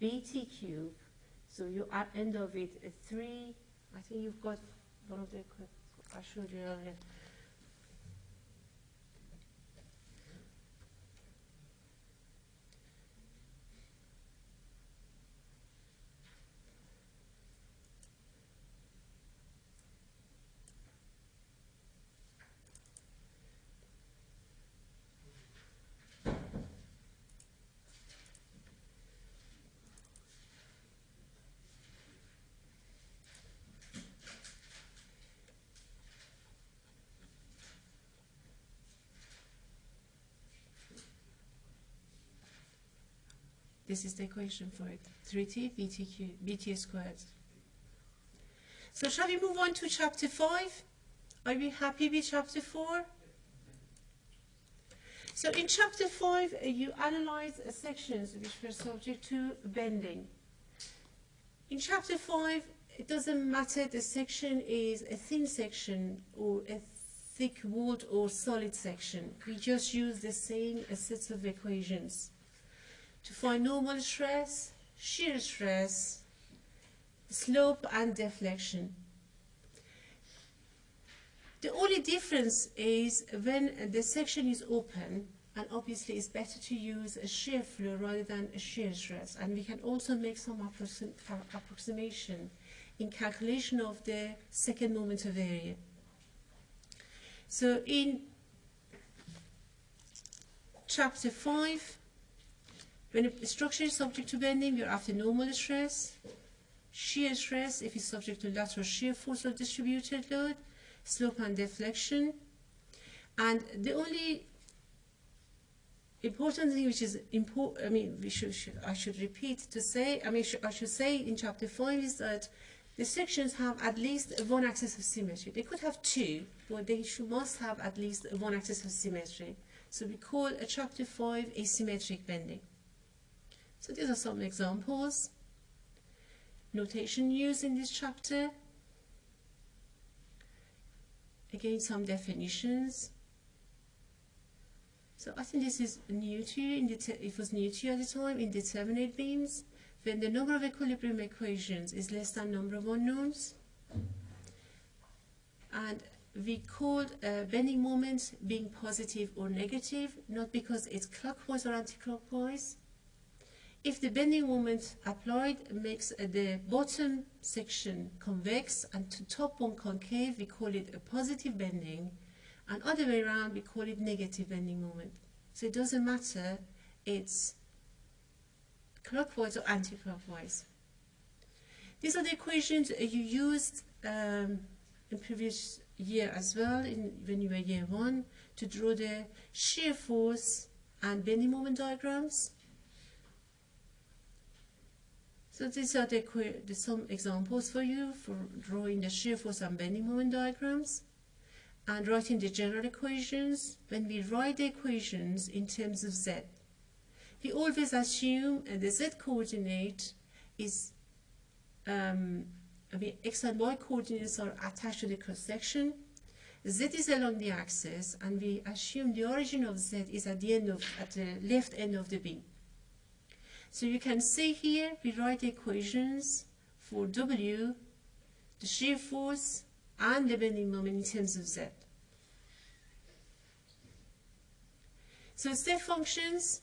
bt cube, so you end up with a 3, I think you've got one of the, equa- I showed you earlier. This is the equation for it. 3t btq, bt squared. So shall we move on to chapter 5? Are we happy with chapter 4? So in chapter 5, uh, you analyze sections which were subject to bending. In chapter 5, it doesn't matter the section is a thin section or a thick walled or solid section. We just use the same sets of equations to find normal stress, shear stress, slope and deflection. The only difference is when the section is open and obviously it's better to use a shear flow rather than a shear stress and we can also make some approxim approximation in calculation of the second moment of area. So in chapter 5 when a structure is subject to bending, we are after normal stress, shear stress if it's subject to lateral shear force or distributed load, slope and deflection. And the only important thing which is important, I mean, we should, should, I should repeat to say, I mean, sh I should say in chapter 5 is that the sections have at least one axis of symmetry. They could have two, but they should, must have at least one axis of symmetry. So we call a chapter 5 asymmetric bending. So these are some examples. Notation used in this chapter. Again, some definitions. So I think this is new to you. It was new to you at the time. Indeterminate beams, when the number of equilibrium equations is less than number of unknowns. And we called uh, bending moment being positive or negative, not because it's clockwise or anti-clockwise, if the bending moment applied makes uh, the bottom section convex and to top one concave, we call it a positive bending, and other way around, we call it negative bending moment. So it doesn't matter, it's clockwise or anti-clockwise. These are the equations you used um, in previous year as well, in, when you were year one, to draw the shear force and bending moment diagrams. So these are the, the some examples for you for drawing the shear force and bending moment diagrams and writing the general equations. When we write the equations in terms of z, we always assume the z coordinate is um, mean, x and y coordinates are attached to the cross section. Z is along the axis, and we assume the origin of Z is at the end of at the left end of the beam. So you can see here, we write the equations for W, the shear force, and the bending moment in terms of Z. So step functions,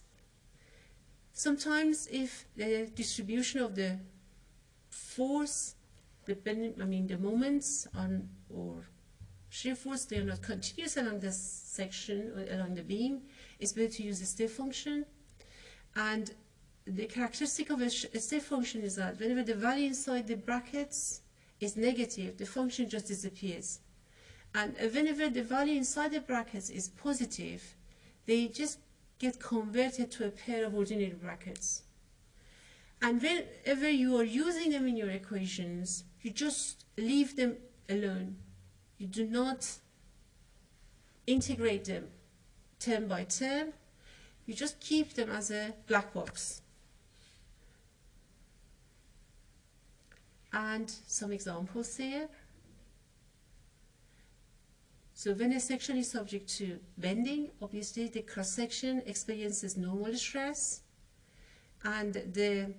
sometimes if the distribution of the force, the bending, I mean the moments on or shear force, they are not continuous along the section along the beam, it's better to use a step function. And the characteristic of a, a step function is that whenever the value inside the brackets is negative, the function just disappears. And whenever the value inside the brackets is positive, they just get converted to a pair of ordinary brackets. And whenever you are using them in your equations, you just leave them alone. You do not integrate them term by term. You just keep them as a black box. And some examples here. So when a section is subject to bending, obviously the cross-section experiences normal stress and the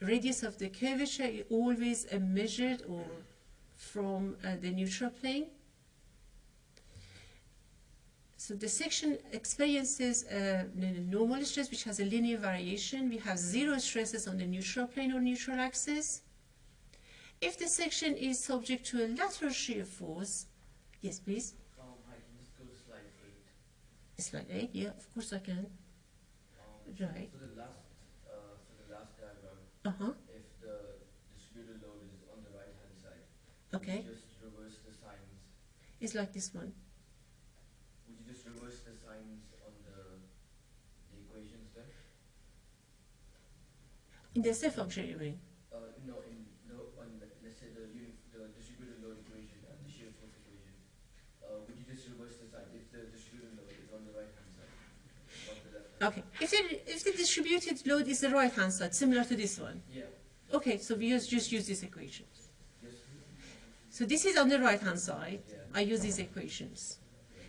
radius of the curvature is always measured or from uh, the neutral plane. So the section experiences uh, normal stress which has a linear variation. We have zero stresses on the neutral plane or neutral axis. If the section is subject to a lateral shear force, yes please, Um, I can just go to slide eight. slide 8, yeah, of course I can. Um, Right. The last, uh, the last diagram, Uh-huh, if the distributed load is on the right hand side, okay. just reverse the signs? It's like this one. Would you just reverse the signs on the the equations then? In the step function you mean? Uh, no, in the on the, let's say the the distributed load equation and the shear force equation. Uh, would you just reverse the if the distributed load is on the right hand side? Okay. If the, if the distributed load is the right hand side, similar to this one, Yeah. okay, so we just, just use these equations. Yes. So this is on the right hand side, Yeah. I use these equations.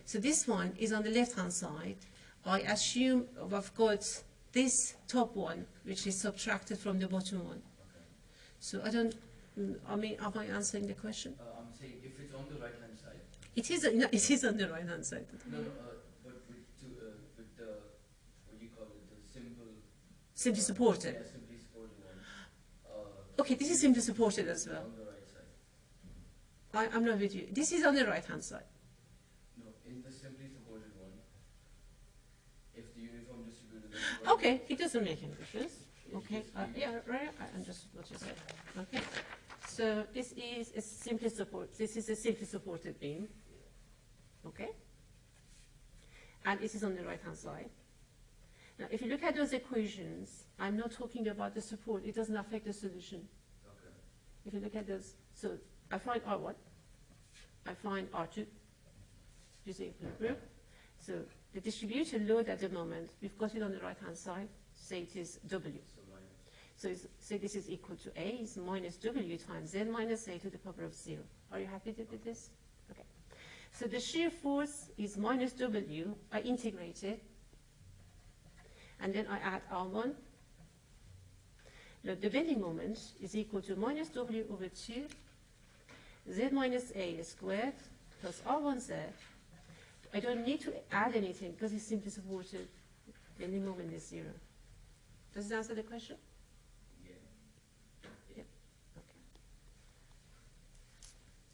So this one is on the left hand side. I assume I've got this top one, which is subtracted from the bottom one. So I don't, mm, I mean, am I answering the question? Uh, I'm saying if it's on the right hand side. It is, no, it is on the right hand side. No, no, uh, but with two, uh, with the what do you call it, the simple. Simply supported. Yeah, simply supported one. Uh, Okay, this is simply supported as well. On the right side. I, I'm not with you. This is on the right hand side. No, in the simply supported one, if the uniform distributed. is right- Okay, it doesn't make any difference. Okay, uh, yeah, right, I understood what you said. Okay, so this is a simply support, this is a simply supported beam. Okay? And it is on the right-hand side. Now, if you look at those equations, I'm not talking about the support, it doesn't affect the solution. Okay. If you look at those, so I find R1, I find R2, just equilibrium. So the distributed load at the moment, we've got it on the right-hand side, say it is W. So say this is equal to A is minus W times Z minus A to the power of zero. Are you happy with this? Okay. So the shear force is minus W, I integrate it, and then I add R1. Now the bending moment is equal to minus W over 2, Z minus A squared plus R1Z. I don't need to add anything because it's simply supported. Bending moment is zero. Does it answer the question? Yeah. Okay.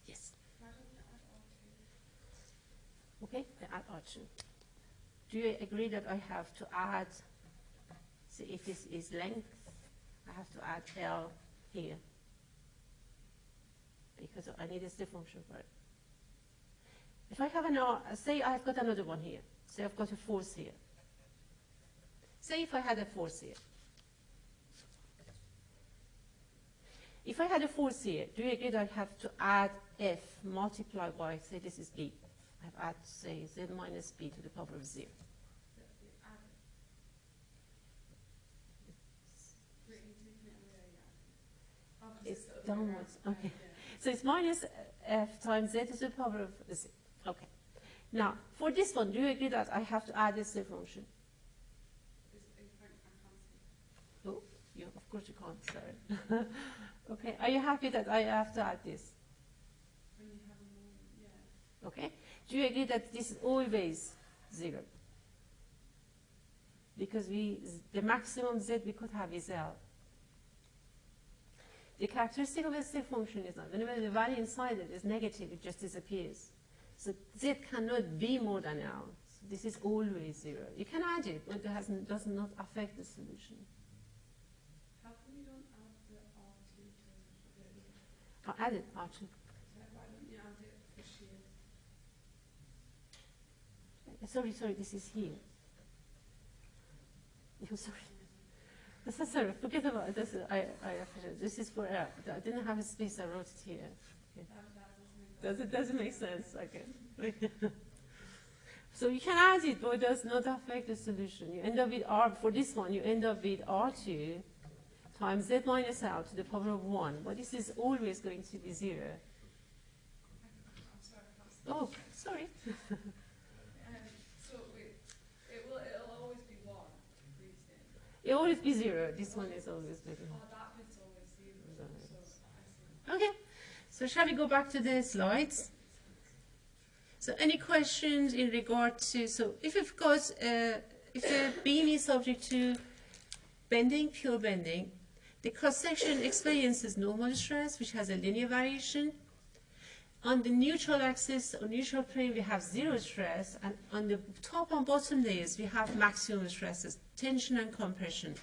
Yes. Why don't you add R2? Okay, I add R2. Do you agree that I have to add, see if this is length, I have to add L here? Because I need a step function for it. If I have an R, say I've got another one here, say I've got a force here. Say if I had a force here. If I had a force here, do you agree that I have to add F multiplied by, say this is B? I have add, say, Z minus B to the power of zero. It's downwards, okay. So it's minus F times Z to the power of zero. Okay. Now, for this one, do you agree that I have to add this function? It's, it's fine, I can't see. Oh, yeah, of course you can't, sorry. okay, are you happy that I have to add this? When you have a more, yeah. Okay? Do you agree that this is always zero? Because we, the maximum Z we could have is L. The characteristic of a step function is that whenever the value inside it is negative, it just disappears. So z cannot be more than L. So this is always zero. You can add it, but it has, does not affect the solution. How come you don't add the R2 to the, I'll add it, actually. why don't you add it for shear? Uh, sorry, sorry, this is here. I'm sorry. This is sorry, forget about it. This is, I, I. This is for L. I didn't have a space, I wrote it here. That, that doesn't make Does it doesn't make sense? Okay. so you can add it, but it does not affect the solution. You end up with R, for this one, you end up with R2 times Z minus L to the power of 1. But this is always going to be 0. I'm sorry, that's Oh, sorry. So it will, always be one, for each thing. It will always be 0. This one is always bigger. Oh, that bit's always zero, so Okay, so shall we go back to the slides? So any questions in regard to, so if of course, uh, if the beam is subject to bending, pure bending, the cross-section experiences normal stress, which has a linear variation. On the neutral axis or neutral plane, we have zero stress, and on the top and bottom layers, we have maximum stresses, tension and compression.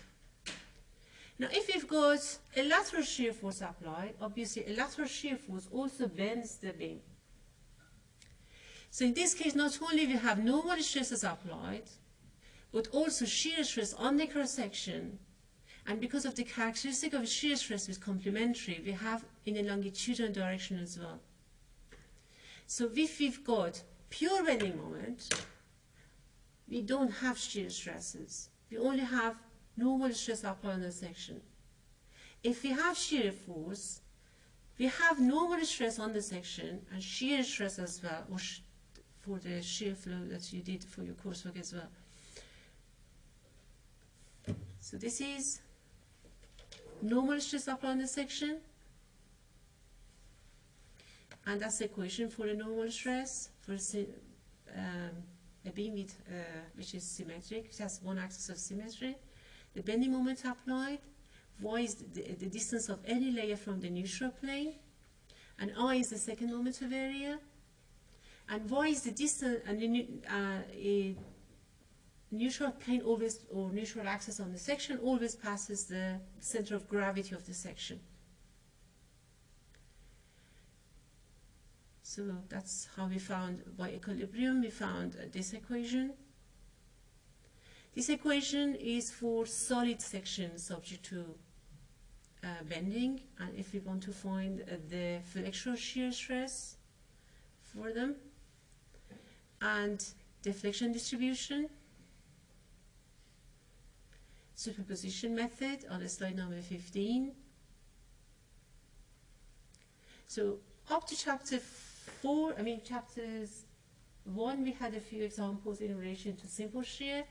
Now, if you've got a lateral shear force applied, obviously a lateral shear force also bends the beam. So in this case, not only we have normal stresses applied, but also shear stress on the cross section. And because of the characteristic of shear stress is complementary, we have in the longitudinal direction as well. So if we've got pure bending moment, we don't have shear stresses. We only have normal stress the section. If we have shear force, we have normal stress on the section and shear stress as well, or for the shear flow that you did for your coursework as well. So this is normal stress the section, and that's the equation for the normal stress for a, um, a beam with, uh, which is symmetric, which has one axis of symmetry. The bending moment applied, y is the, the distance of any layer from the neutral plane, and i is the second moment of area, and y is the distance, and the uh, neutral plane always, or neutral axis on the section always passes the center of gravity of the section. So that's how we found by equilibrium, we found uh, this equation. This equation is for solid sections subject to uh, bending, and if we want to find uh, the flexural shear stress for them, and deflection distribution, superposition method on slide number 15. So up to chapter 4, I mean chapters 1, we had a few examples in relation to simple shear.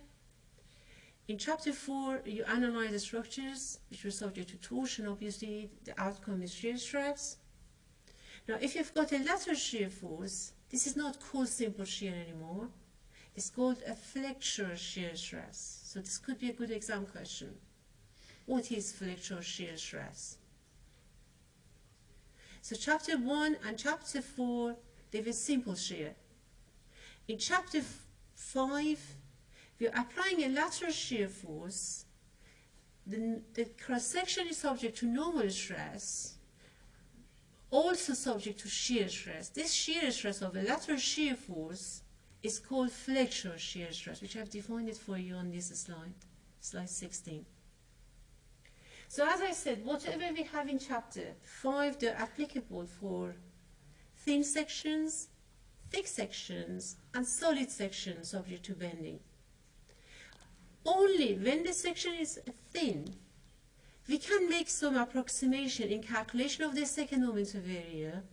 In chapter 4, you analyze the structures which were subject to torsion. Obviously, the outcome is shear stress. Now, if you've got a lateral shear force, this is not called simple shear anymore. It's called a flexural shear stress. So this could be a good exam question. What is flexural shear stress? So chapter 1 and chapter 4, they were simple shear. In chapter 5, are applying a lateral shear force. The, the cross-section is subject to normal stress, also subject to shear stress. This shear stress of a lateral shear force is called flexural shear stress, which I've defined it for you on this slide, slide 16. So as I said, whatever we have in chapter 5, they're applicable for thin sections, thick sections, and solid sections subject to bending. Only when the section is thin, we can make some approximation in calculation of the second moment of area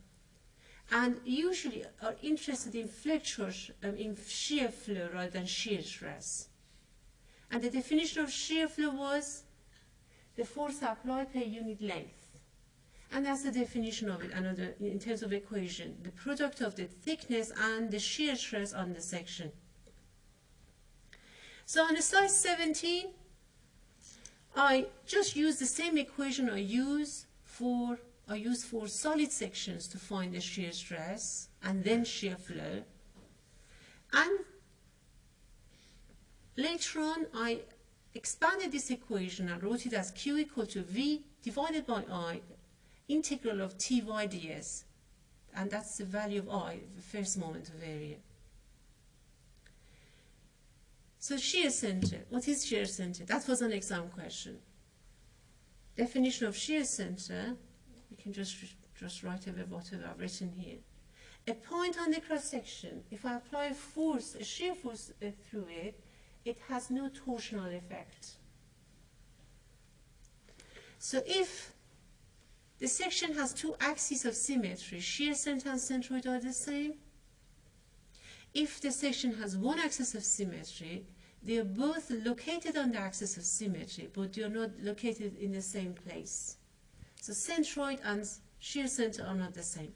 and usually are interested in flexural, sh- um, in shear flow rather than shear stress. And the definition of shear flow was the force applied per unit length. And that's the definition of it, another in terms of equation, the product of the thickness and the shear stress on the section. So on slide 17, I just use the same equation I use for are used for solid sections to find the shear stress and then shear flow. And later on, I expanded this equation and wrote it as Q equal to V divided by I integral of Ty ds. And that's the value of I, the first moment of area. So shear center, what is shear center? That was an exam question. Definition of shear center, you can just, just write over whatever I've written here. A point on the cross section, if I apply a force, a shear force uh, through it, it has no torsional effect. So if the section has two axes of symmetry, shear center and centroid are the same. If the section has one axis of symmetry, they are both located on the axis of symmetry, but they are not located in the same place. So centroid and shear center are not the same.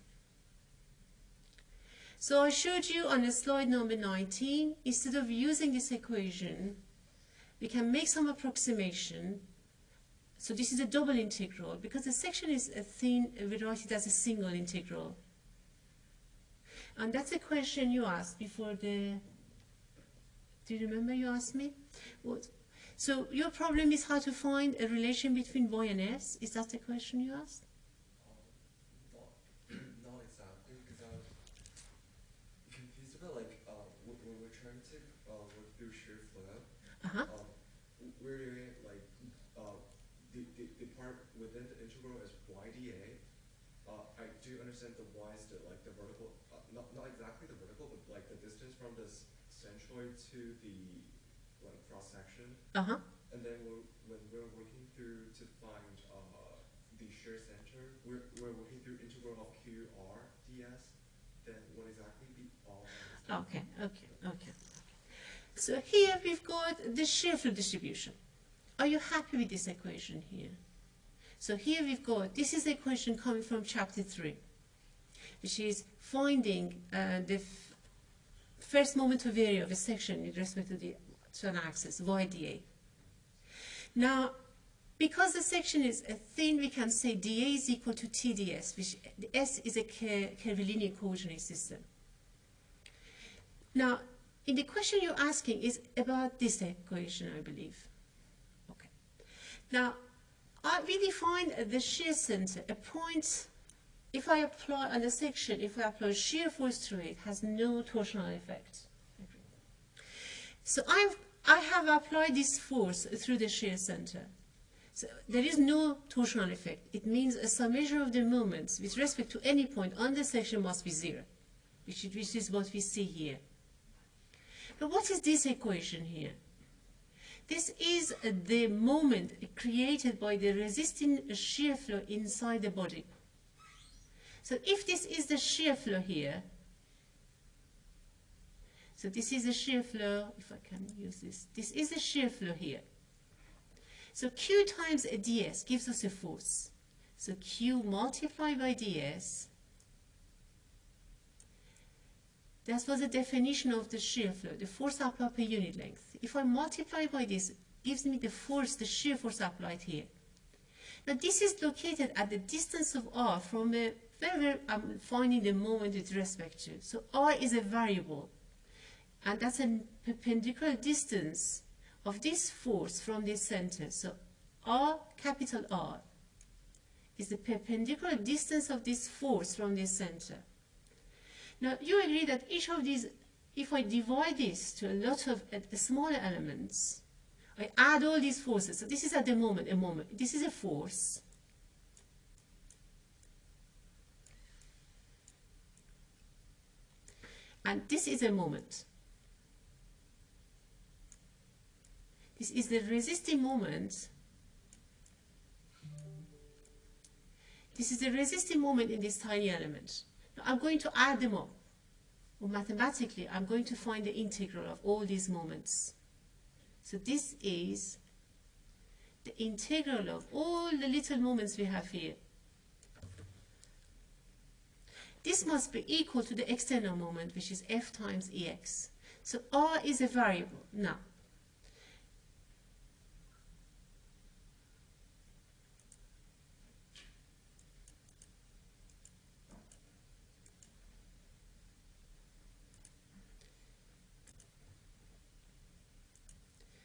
So I showed you on the slide number 19, instead of using this equation, we can make some approximation. So this is a double integral. Because the section is a thin, uh, we write it as a single integral. And that's a question you asked before the do you remember you asked me? What? So your problem is how to find a relation between y and s? Is that the question you asked? Um, not, not exactly, because I'm confused about like uh, when when we're trying to uh, work through shear flow. Uh-huh. Um, we're doing it like uh, the, the the part within the integral is y dA. Uh, I do understand the y is the like the vertical, uh, not not exactly the vertical, but like the distance from the s- centroid to the like cross section. Uh-huh. And then when, when we're working through to find uh, the shear center, we're, we're working through integral of QR ds. Then what exactly the R? Okay, okay, okay. So here we've got the shear flow distribution. Are you happy with this equation here? So here we've got, this is the equation coming from chapter 3, which is finding uh, the first moment of area of a section with respect to the to an axis, YDA. Now, because the section is a thin, we can say dA is equal to TDS, which S is a cur- curvilinear coordinate system. Now, in the question you're asking is about this equation, I believe. Okay. Now, we define the shear center, a point, if I apply on the section, if I apply shear force to it, has no torsional effect. So I've, I have applied this force through the shear center. So there is no torsional effect. It means a summation of the moments with respect to any point on the section must be zero, which is, which is what we see here. But what is this equation here? This is the moment created by the resisting shear flow inside the body. So if this is the shear flow here, so this is the shear flow, if I can use this, this is the shear flow here. So Q times a ds gives us a force. So Q multiplied by ds, that was the definition of the shear flow, the force applied per unit length. If I multiply by this, gives me the force, the shear force applied here. Now this is located at the distance of r from a wherever I'm finding the moment with respect to. So r is a variable, and that's a perpendicular distance of this force from this center. So r, capital R, is the perpendicular distance of this force from this center. Now you agree that each of these, if I divide this to a lot of uh, smaller elements, I add all these forces. So this is at the moment a moment. This is a force. And this is a moment. This is the resisting moment. This is the resisting moment in this tiny element. Now I'm going to add them up. Well, mathematically, I'm going to find the integral of all these moments. So this is the integral of all the little moments we have here. This must be equal to the external moment, which is F times EX. So R is a variable now.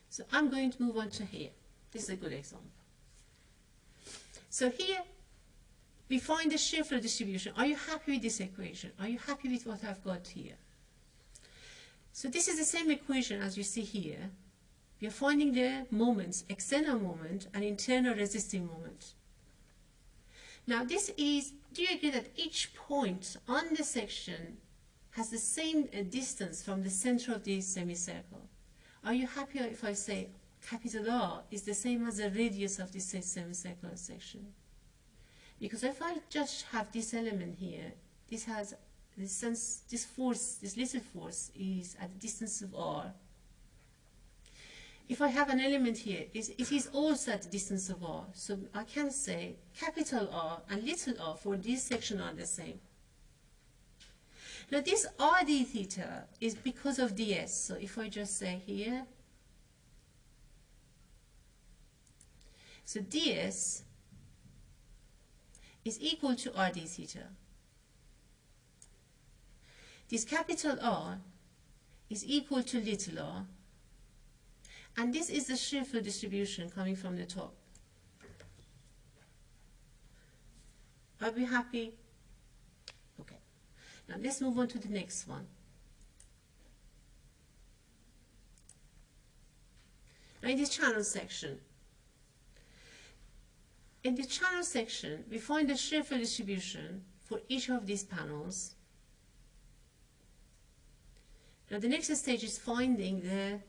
So I'm going to move on to here. This is a good example. So here we find the shear flow distribution. Are you happy with this equation? Are you happy with what I've got here? So this is the same equation as you see here. We are finding the moments, external moment and internal resisting moment. Now this is, do you agree that each point on the section has the same uh, distance from the center of the semicircle? Are you happy if I say capital R is the same as the radius of this semicircular section? Because if I just have this element here, this has this sense, this force, this little force is at the distance of r. If I have an element here, it is also at the distance of r. So I can say capital R and little r for this section are the same. Now this r d theta is because of ds. So if I just say here, so ds is equal to r d theta. This capital R is equal to little r, and this is the shear flow distribution coming from the top. Are we happy? Okay. Now let's move on to the next one. Now in this channel section, in the channel section, we find the shear flow distribution for each of these panels now the next stage is finding the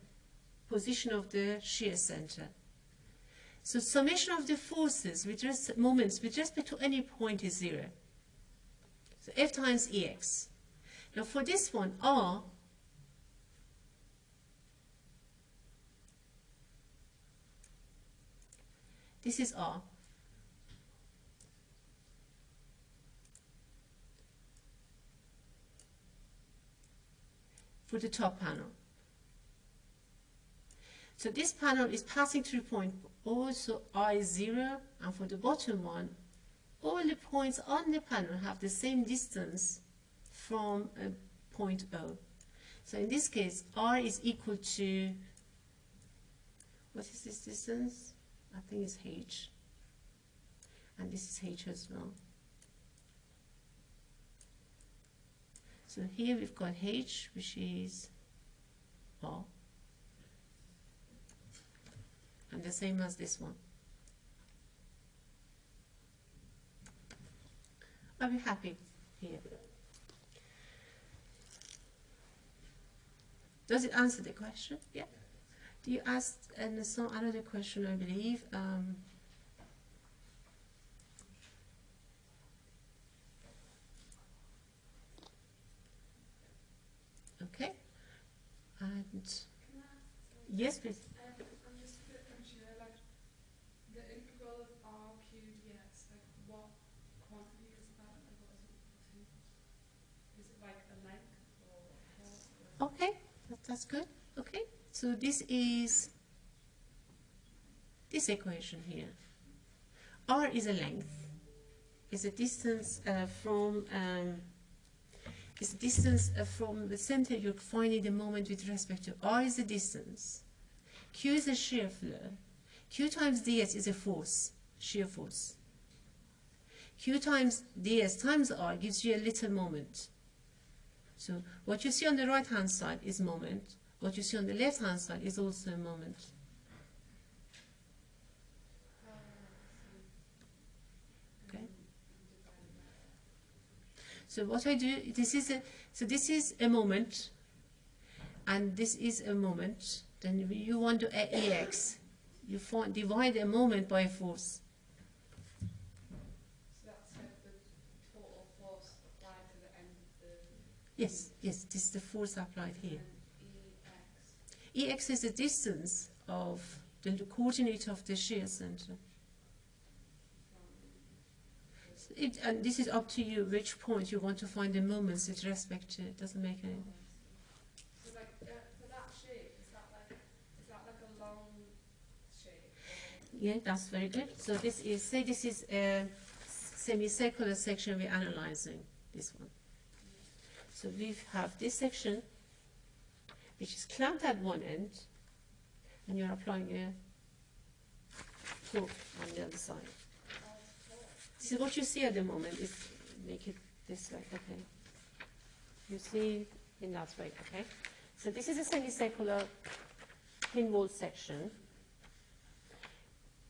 position of the shear center. So summation of the forces with res moments with respect to any point is zero. So F times Ex. Now for this one, R this is R. for the top panel. So this panel is passing through point also I is 0 and for the bottom one all the points on the panel have the same distance from a point O. So in this case R is equal to what is this distance? I think it's H and this is H as well. So here we've got H, which is R. And the same as this one. Are we happy here? Does it answer the question? Yeah. Do you ask and another question, I believe? Um, Okay. And yes, please. Um, I'm just a bit unsure, like the integral of r cubed dx, like what quantity is that? Like what is it equal to? Is it like a length or what? Okay, that, that's good. Okay, so this is this equation here. R is a length. Is a distance uh, from um, is distance uh, from the center you're finding the moment with respect to r is the distance, q is the shear flow, q times ds is a force, shear force. q times ds times r gives you a little moment. So what you see on the right hand side is moment, what you see on the left hand side is also a moment. So what I do, this is a, so this is a moment, and this is a moment. Then you want to add ex, you find, divide a moment by a force. So that's the total force applied to the end of the. Yes, yes, this is the force applied here. and Ex is the distance of the coordinate of the shear center. It, and this is up to you which point you want to find the moments with respect to. It doesn't make any. So like uh, that shape, is that like is that like a long shape? Yeah, that's very good. So this is, say this is a semicircular section we're analyzing, this one. So we have this section, which is clamped at one end, and you're applying a torque on the other side. This is what you see at the moment. Is make it this way, okay? You see in that way, okay? So this is a semicircular thin wall section.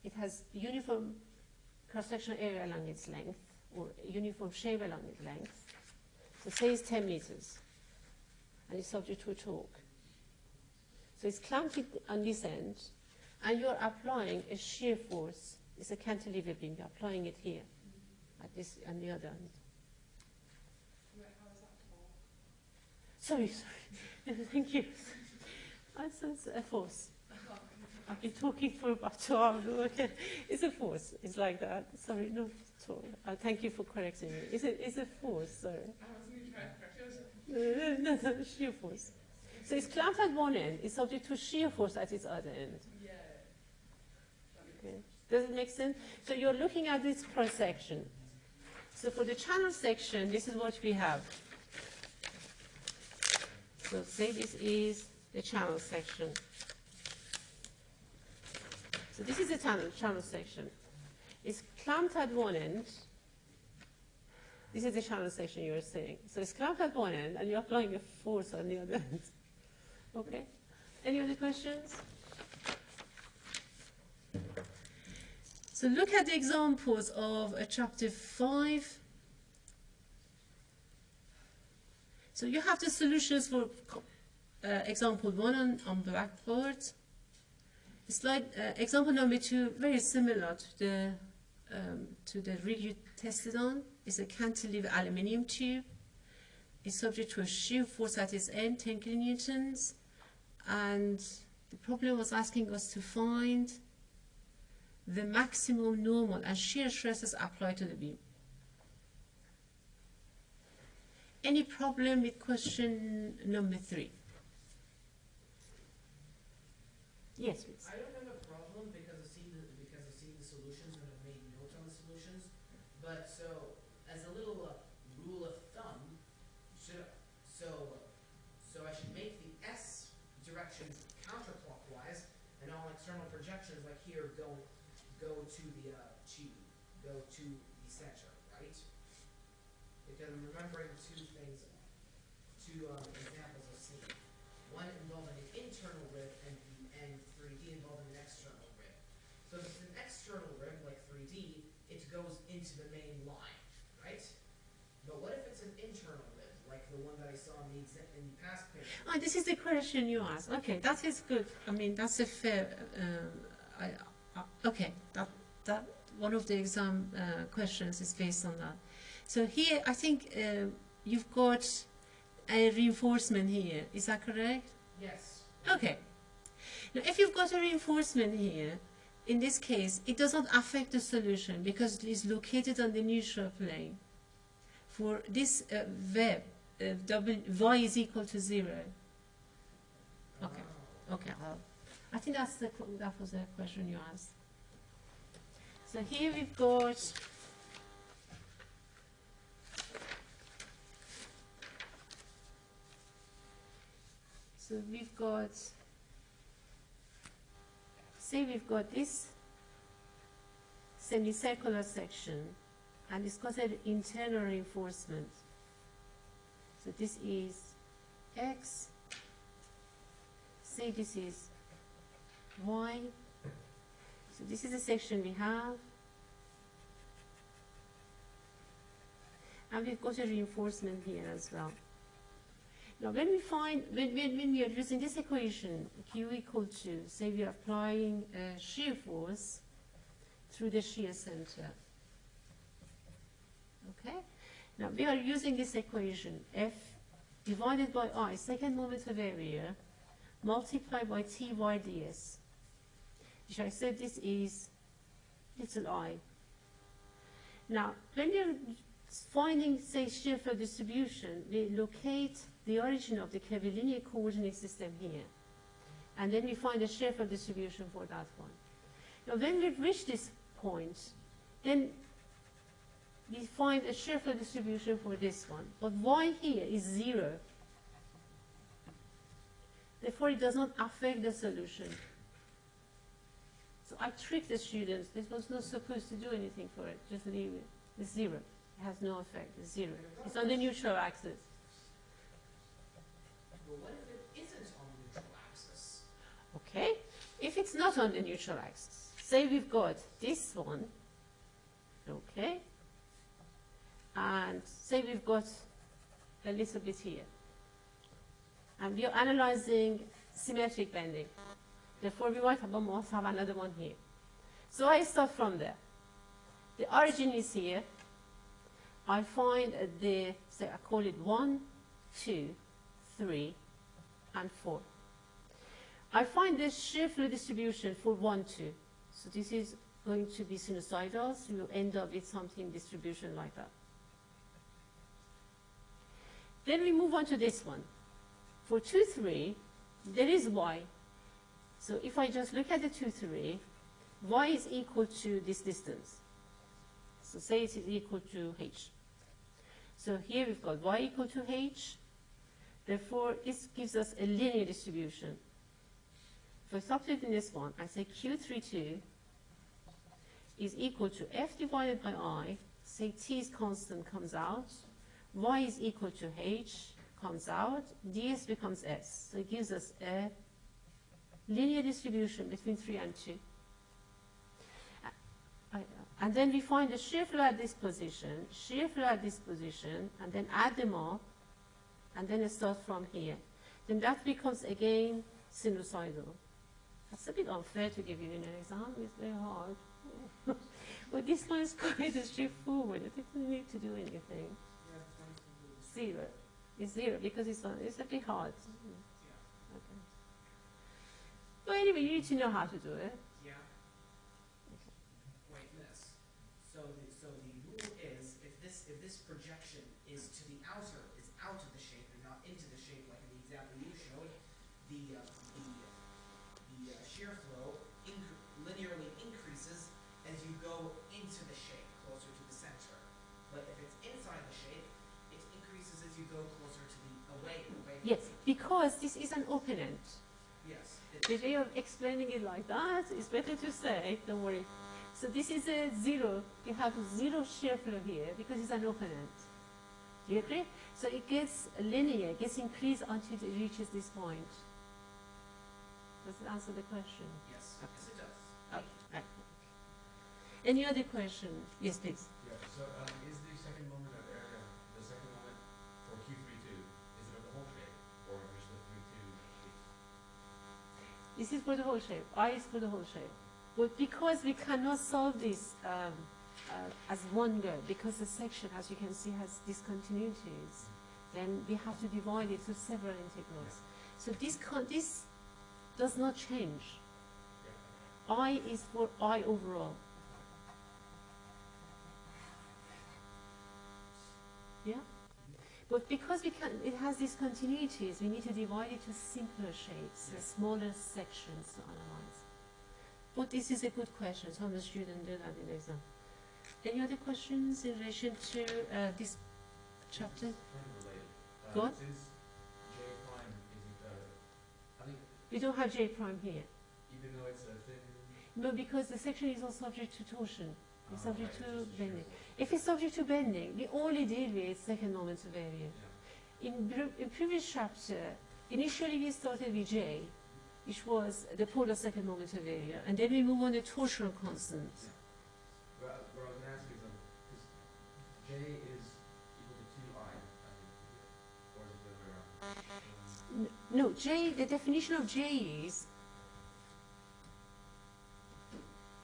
It has uniform cross-sectional area along its length, or uniform shape along its length. So say it's 10 meters, and it's subject to a torque. So it's clamped on this end, and you're applying a shear force. It's a cantilever beam. You're applying it here, at this, on the other end. Wait, how is that torque? Sorry, sorry. Thank you. I sense a force. I've been talking for about two hours. Okay. It's a force. It's like that. Sorry, no. Uh, thank you for correcting me. It's a, it's a force, sorry. I wasn't even trying to correct you. Was No, no, no, shear force. So it's clamped at one end. It's subject to shear force at its other end. Yeah. Okay. Does it make sense? So you're looking at this cross section. So for the channel section, this is what we have. So say this is the channel section. So this is the channel, channel section. It's clamped at one end. This is the channel section you were saying. So it's clamped at one end, and you're applying a force on the other end. Okay? Any other questions? So look at the examples of uh, chapter 5. So you have the solutions for uh, example 1 on, on blackboard. Slide, uh, example number 2, very similar to the, um, to the rig you tested on. It's a cantilever aluminium tube. It's subject to a shear force at its end, 10 kilonewtons. And the problem was asking us to find the maximum normal and shear stresses applied to the beam. Any problem with question number three? Yes, please. I don't have a problem because I've seen the, because I've seen the solutions and I've made notes on the solutions. But so, as a little uh, rule of thumb, should, so, so I should make the S direction counterclockwise and all external projections like here go, go to the, uh, to, go to the center, right? Because I'm remembering two things, two, um, examples I've seen. One involving an internal rib and, and 3D involving an external rib. So if it's an external rib, like 3D, it goes into the main line, right? But what if it's an internal rib, like the one that in the exa- in the past picture? Ah, this is the question you asked. Okay, that is good. I mean, that's a fair. Um, I, uh, okay, that that one of the exam uh, questions is based on that. So here, I think uh, you've got a reinforcement here. Is that correct? Yes. Okay. Now, if you've got a reinforcement here, in this case, it does not affect the solution because it is located on the neutral plane. For this uh, web, uh, w, y is equal to zero. Okay. Okay. I'll- I think that's the that was the question you asked. So here we've got. So we've got. Say we've got this semicircular section, and it's got an internal reinforcement. So this is x. Say this is y. So this is the section we have. And we've got a reinforcement here as well. Now when we find, when, when, when we are using this equation, Q equal to, say we are applying a shear force through the shear center. Okay? Now we are using this equation, F divided by I, second moment of area, multiplied by T y ds. Which I said this is little i. Now, when you're finding, say, shear flow distribution, we locate the origin of the curvilinear coordinate system here. And then we find a shear flow distribution for that one. Now, when we reach this point, then we find a shear distribution for this one. But y here is zero. Therefore, it does not affect the solution. So I tricked the students. This was not supposed to do anything for it. Just leave it. It's zero. It has no effect. It's zero. It's on the neutral axis. Well, what if it isn't on the neutral axis? Okay? If it's not on the neutral axis, say we've got this one, okay? And say we've got a little bit here. And we are analyzing symmetric bending. Therefore, we might have, must have another one here. So I start from there. The origin is here. I find the, say I call it one, two, three, and 4. I find the shear flow distribution for 1, 2. So this is going to be sinusoidal, so you end up with something distribution like that. Then we move on to this one. For 2, 3, there is y. So if I just look at the 2, 3, y is equal to this distance. So say it is equal to h. So here we've got y equal to h, Therefore, this gives us a linear distribution. For substituting this one, I say Q32 is equal to F divided by I, say T is constant, comes out, Y is equal to H, comes out, ds becomes S. So it gives us a linear distribution between 3 and 2. Uh, and then we find the shear flow at this position, shear flow at this position, and then add them up, and then it starts from here. Then that becomes again sinusoidal. That's a bit unfair to give you an exam, it's very hard. but this one is quite straightforward, it doesn't need to do anything. Zero. It's zero because it's, on, it's a bit hard. Okay. But anyway, you need to know how to do it. Yeah. Wait, miss. So the, so the rule is, if this, if this projection is to the outer, is out of the shape and not into the shape like in the example you showed, the, uh, the, the uh, shear flow incre- linearly increases as you go into the shape, closer to the center. But if it's inside the shape, it increases as you go closer to the, away, away from Yes, the- because this is an open end. Yes. The way of explaining it like that is better to say, don't worry. So this is a zero. You have zero shear flow here because it's an open end. Do you agree? So it gets linear, gets increased until it reaches this point. Does it answer the question? Yes, Okay. yes it does. Okay. right. Any other question? Yes, please. Yeah, so um, is the second moment of area, the second moment for Q32, is it of the whole shape or just the 32 piece? This is for the whole shape. I is for the whole shape. But because we cannot solve this um, uh, as one go, because the section, as you can see, has discontinuities, then we have to divide it to several integrals. So this, this does not change. I is for I overall. Yeah? But because we can, it has these continuities, we need to divide it to simpler shapes, Yeah. smaller sections to analyze. But this is a good question, some of the students do that in exam. Any other questions in relation to uh, this chapter? It's kind of related. Go on. Since J prime is, uh, I think We don't have J prime here. even though it's a thin, No, because the section is also subject to torsion. It's subject to it's just shear bending. If it's subject to bending, we only deal with second moment of area. In, in previous chapter, initially we started with J, which was the polar second moment of area, and then we move on to torsional constant. Well, what I was gonna ask is, um, is J is equal to two I, I or is it the other way around? No, J, the definition of J is,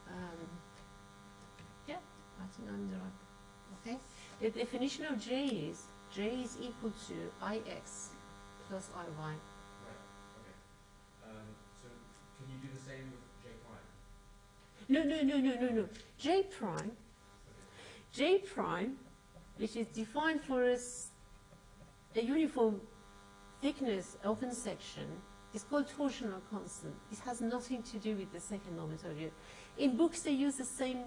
um, yeah, I think I'm the right, okay? The definition of J is, J is equal to Ix plus Iy. Right, okay. Um, so can you do the same with J prime? No, no, no, no, no, no. J prime, Okay. J prime, which is defined for us a uniform thickness open section, is called torsional constant. It has nothing to do with the second moment of area. In books, they use the same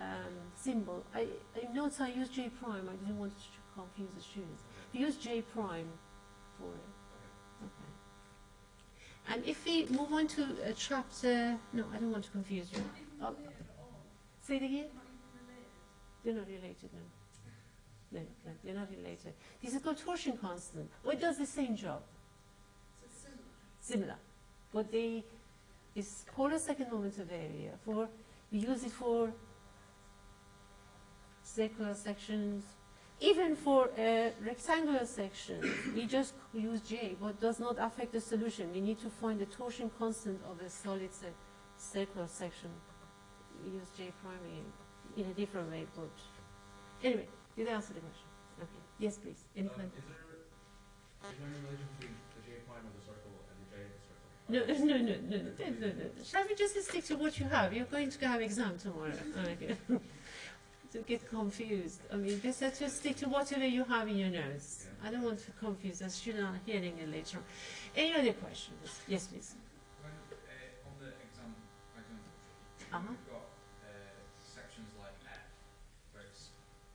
um, symbol. I, in notes, I use J prime. I didn't want to confuse the students. We use J prime for it. Okay. Okay. And if we move on to uh, chapter, no, I don't want to confuse you. Oh, say it again. They're not related, no. No, no, they're not related. This is called torsion constant. Well, it does the same job. Similar. But they, it's called a second moment of area for, we use it for circular sections, even for uh, rectangular sections, we just use J, but does not affect the solution. We need to find the torsion constant of a solid cir- circular section. We use J prime in a different way, but anyway, did I answer the question? Okay. Yes, please. Any Um, is there, is there any relation between the J prime of the circle and the J of the circle? No, no, no, no, no, no, no, no. Shall we just stick to what you have? You're going to have exam tomorrow. Okay. To get confused. I mean, just just stick to whatever you have in your notes. I don't want to confuse the student on hearing it later on. Any other questions? Yes, please. When, uh, on the exam, exam sheet, Uh-huh. we've got uh, sections like F, where it's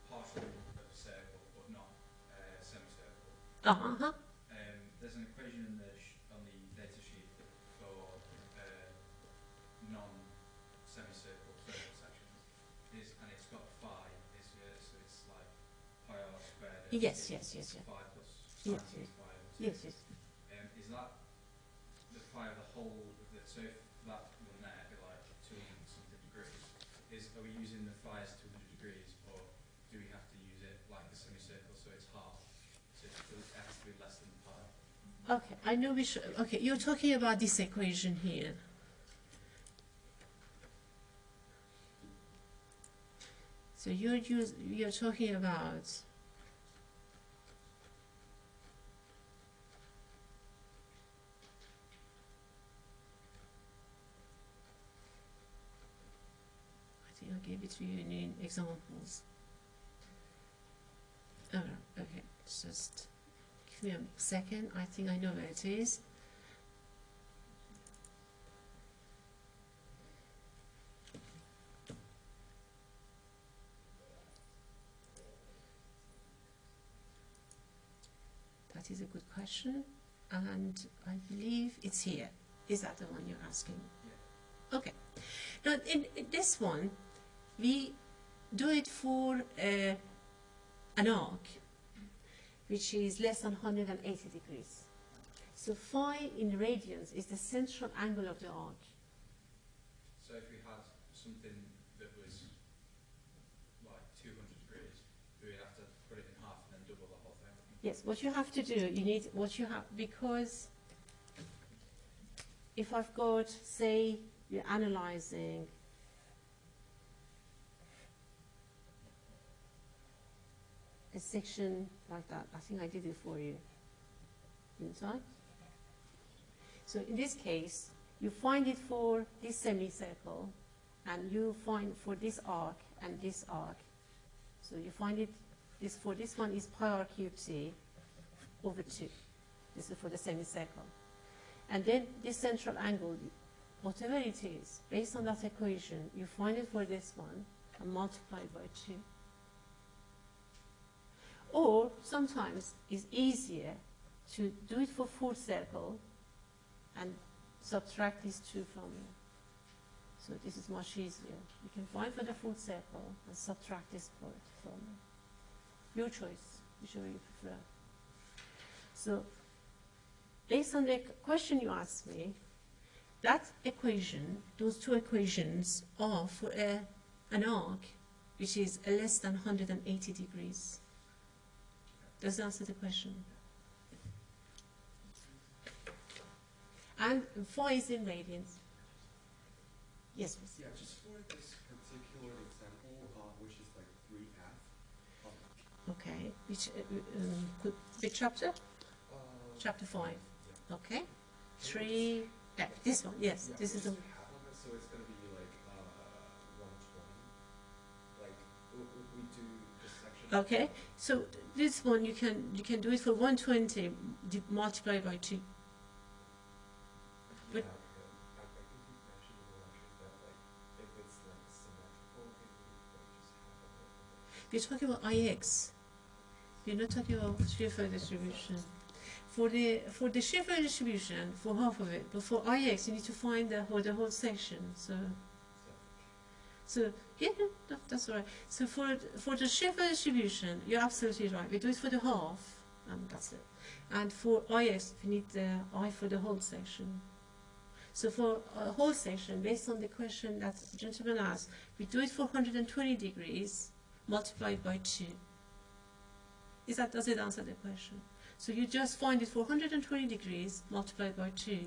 partial of a circle but not uh, semicircle. Uh-huh. Um, there's an equation in the sh- on the data sheet for uh, non-semicircle circle sections. Is and it's got phi is here, so it's like pi r squared. over Yes, yes, yes, yes. Yes, yes. phi over two. Yes, yes. Um, is that the of the whole of the, so if that one there be like two hundred something degrees, is, are we using the two hundred degrees, or do we have to use it like the semicircle, so it's half? So it's, it has to be less than pi. Okay, I know we should. Okay, you're talking about this equation here. So you're use, you're talking about I think I it to you in examples. Oh, okay, just Give me a second, I think I know where it is. That is a good question, and I believe it's here. Is that the one you're asking? Okay. Now, in, in this one, we do it for uh, an arc, which is less than 180 degrees. So phi in radians is the central angle of the arc. So if we had something that was like two hundred degrees, we'd have to put it in half and then double the whole thing. Yes, what you have to do, you need what you have because if I've got, say, you're analyzing a section like that. I think I did it for you. Didn't I? So in this case, you find it for this semicircle, and you find for this arc and this arc. So you find it, this for this one is pi r cubed c over 2. This is for the semicircle. And then this central angle, whatever it is, based on that equation, you find it for this one and multiply it by 2. Or sometimes it's easier to do it for full circle and subtract these two from it. So this is much easier. You can find for the full circle and subtract this part from it. Your choice, whichever you prefer. So based on the question you asked me, that equation, those two equations are for a, an arc which is less than 180 degrees. Does that answer the question? And phi is in radians. Yes, please. Yeah, just for this particular example, uh, which is like three F. Um, Okay. Which, uh, um, could, which chapter? uh, Chapter 5. yeah. Okay. Three. Yeah, this one. Yes, Yeah, this is the. what's half of it, so it's gonna be like uh, one twenty. Like w- w- we do this section. Okay. So this one you can you can do it for 120 di- multiplied by 2. But- I, I think you mentioned it actually that like if it's like symmetrical, it would like just half of it. We're talking about IX. We're not talking about shear flow distribution. For the for the shear flow distribution, for half of it, but for IX, you need to find the whole the whole section. So, so yeah, no, that's all right. So for for the flow distribution, you're absolutely right. We do it for the half, and that's it. And for oh IX, we need the I for the whole section. So for a whole section, based on the question that the gentleman asked, we do it for 120 degrees multiplied by 2. Is that, does it answer the question? So you just find it for 120 degrees multiplied by 2,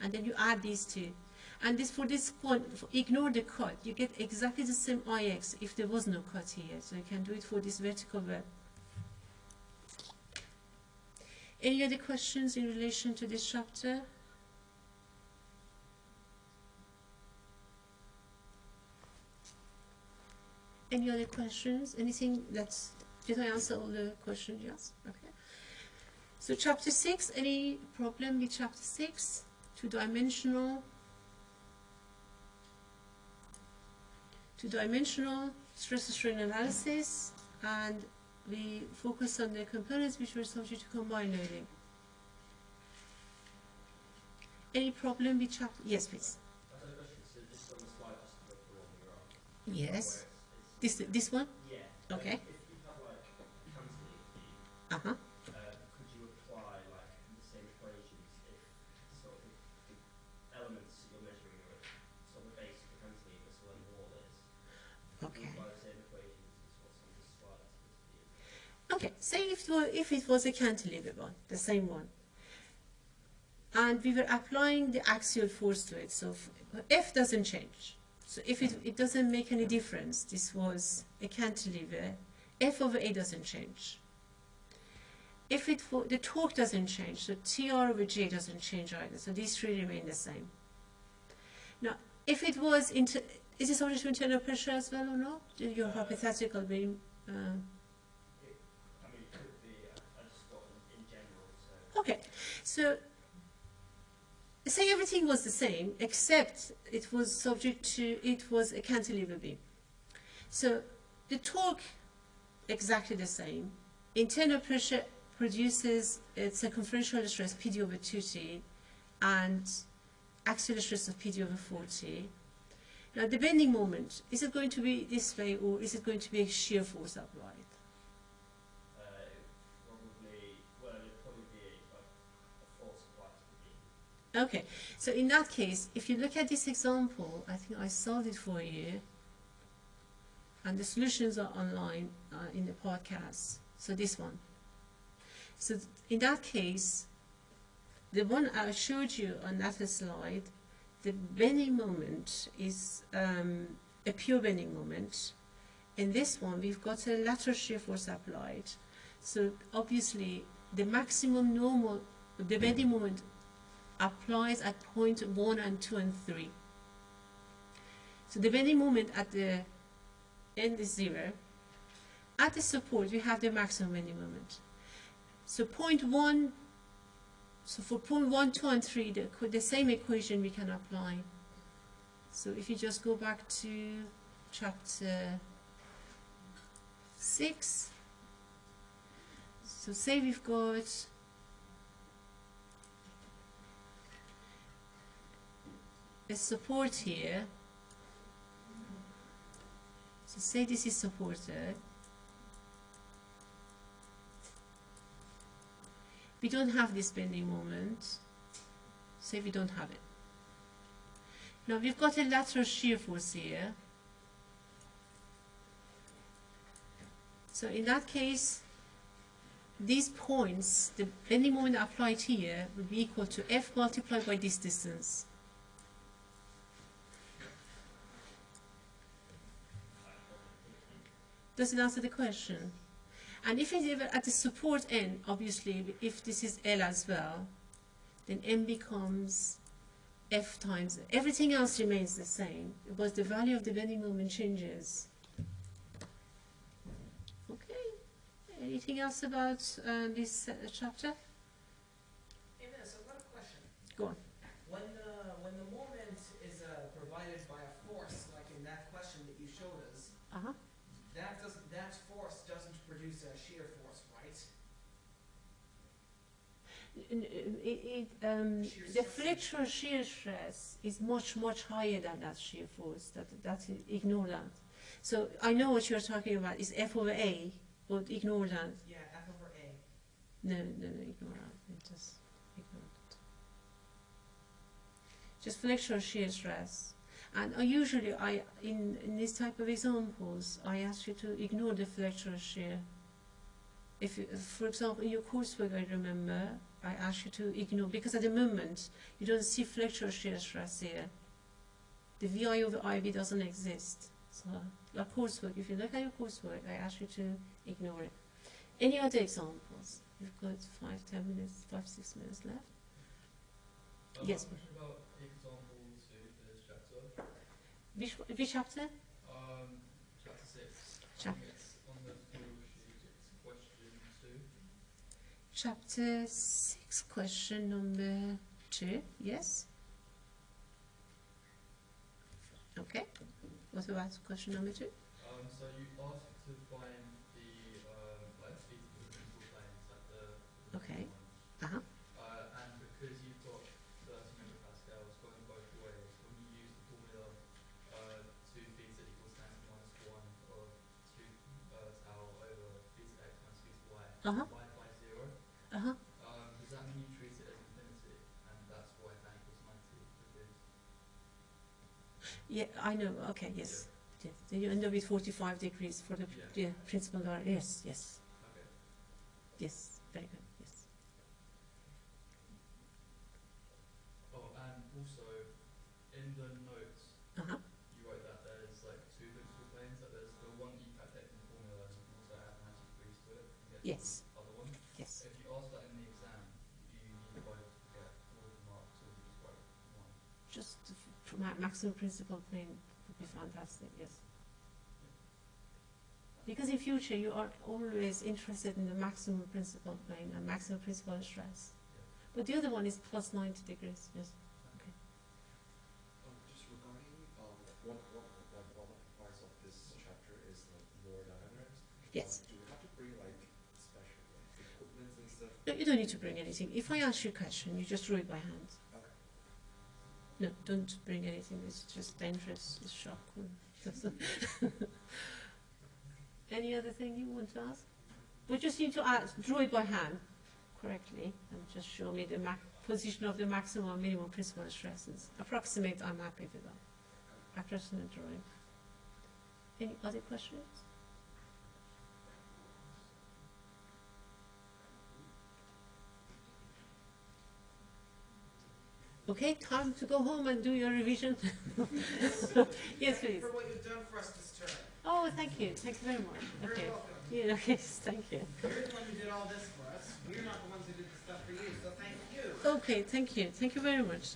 and then you add these two. And this for this point, ignore the cut. You get exactly the same IX if there was no cut here. So you can do it for this vertical web. Any other questions in relation to this chapter? Any other questions? Anything that's, did I answer all the questions? Yes? Okay. So chapter 6, any problem with chapter 6? Two-dimensional. Two-dimensional stress strain analysis and we focus on the components which were subject to combined loading. Any problem with chapter? Yes, please. I've got a question. So just on the slide, just to go through one you're on. Yes. This this one? Yeah. Okay. If you have like cantilever beam, Uh huh. uh, could you apply like the same equations if sort of the, the elements you're measuring are at sort of the base of the cantilever, so where the wall is? Could Okay. you apply the same equations as what's on this slide to this beam? Okay, say if if it was a cantilever one, the same one, and we were applying the axial force to it, so f- doesn't change. So if it, it doesn't make any difference, this was a cantilever, F over A doesn't change. If it the torque doesn't change, so TR over J doesn't change either, so these three remain the same. Now, if it was, inter, is it subject to internal pressure as well or not? Your hypothetical beam. um, Okay, so say everything was the same except it was subject to it was a cantilever beam. So the torque exactly the same. Internal pressure produces a circumferential stress PD over 2T and axial stress of PD over 4T. Now the bending moment, is it going to be this way or is it going to be a shear force applied? Okay, so in that case, if you look at this example, I think I solved it for you, and the solutions are online uh, in the podcast. So this one. So in that case, the one I showed you on that slide, the bending moment is um, a pure bending moment. In this one, we've got a lateral shear force applied. So obviously, the maximum normal, the bending moment applies at point 1 and 2 and 3. So the bending moment at the end is 0. At the support, we have the maximum bending moment. So point 1, so for point 1, 2 and 3, the, the same equation we can apply. So if you just go back to chapter 6, so say we've got a support here. So say this is supported. We don't have this bending moment. Say we don't have it. Now we've got a lateral shear force here. So in that case, these points, the bending moment applied here would be equal to F multiplied by this distance. Does it answer the question? And if it's ever at the support end, obviously, if this is L as well, then M becomes F times, everything else remains the same, but the value of the bending moment changes. Okay, anything else about uh, this uh, chapter? Hey, Miss, I've got a question. Go on. When the, when the moment is uh, provided by a force, like in that question that you showed us, Uh-huh. that doesn't, that force doesn't produce a shear force, right? N- It, it, um, the flexural shear stress is much, much higher than that shear force. That, that ignore that. So I know what you're talking about. Is F over A, but ignore that. Yeah, F over A. No, no, no, ignore that. Just ignore it. Just flexural shear stress. And I usually, I in, in this type of examples, I ask you to ignore the flexural shear. If, you, for example, in your coursework, I remember, I ask you to ignore, because at the moment, you don't see flexural shear stress here. The VI over IB doesn't exist. So, your coursework, if you look at your coursework, I ask you to ignore it. Any other examples? We've got five, ten minutes, five, six minutes left. Um, Yes. Have a about example two for this chapter. Which, which chapter? Um, chapter six. Chap- I think it's on the full sheet. It's question two. Chapter 6, question number 2, yes? Okay. What about question number 2? Um, so you asked Yeah, I know. Okay, yes. yes. Then you end up with 45 degrees for the Yeah. yeah, principal line. Yes, yes, okay. yes. Very good, maximum principal plane would be fantastic, yes. Because in future you are always interested in the maximum principal plane and maximum principal stress. But the other one is plus 90 degrees, yes. Um, just regarding, um, one, one, one, one of the parts of this chapter is like more diagrams. Yes. Um, do we have to bring like special like equipment and stuff? No, you don't need to bring anything. If I ask you a question, you just draw it by hand. No, don't bring anything. It's just dangerous. It's shock. Any other thing you want to ask? We just need to ask, draw it by hand correctly and just show me the position of the maximum and minimum principal stresses. Approximate, I'm happy with that. Approximate drawing. Any other questions? Okay, time to go home and do your revision. yes, please. For what you've done for us this term. Oh, thank you. Thank you very much. You're Okay. welcome. Yeah, okay, thank you. You're the one who did all this for us. We're not the ones who did the stuff for you, so thank you. Okay, thank you. Thank you very much.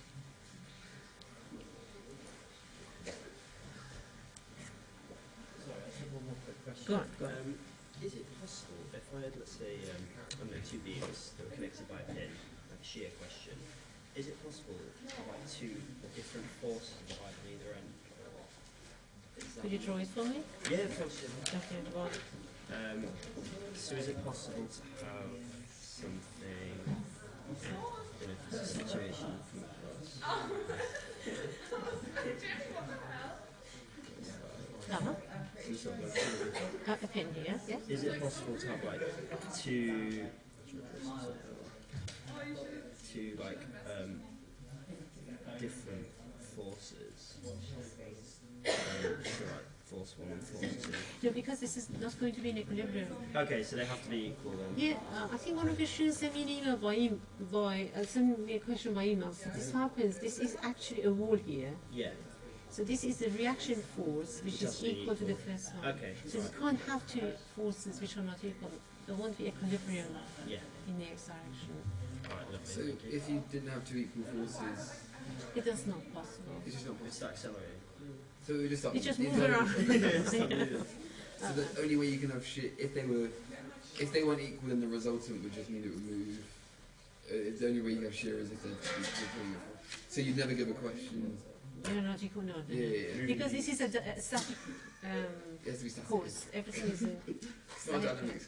Sorry, I have one more quick question. Go on, go on. Um, is it possible if I had, let's say, um, I don't know, two beams that were connected by a pin, like a shear question, is it possible to have two different forces either end? Could you draw it for me? Yeah, of course. Okay. Um, so is it possible to have something in a situation from across? Like- Uh, pin here, yes? Is it possible to have like two, like um, different forces? Um, so like force one and force two. No, because this is not going to be in equilibrium. Okay, so they have to be equal then. Yeah, uh, I think one of the students sent me an email by, em- by uh, sent me a question by email. So this happens, this is actually a wall here. Yeah. So this is the reaction force, which is be equal to the first one. Okay. So you can't have two forces which are not equal. There won't be equilibrium Yeah. in the x direction. Alright, lovely. So if you didn't have two equal forces, It is not possible. it's just not It's possible. accelerating. So it would just stop. It just it's moves around. So the only way you can have shit if they were if they weren't equal, then the resultant would just mean it would move. Uh, the only way you have shear is if they're equal. So you'd never give a question aeronautical, no. not Yeah, no. yeah, yeah. Because this is a static um, It has to be course. Everything is in It's not static. dynamics.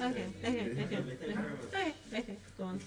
Okay, okay, okay, okay, okay, go on.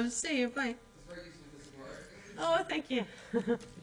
See you. Bye. It's very useful for tomorrow. Oh, thank you.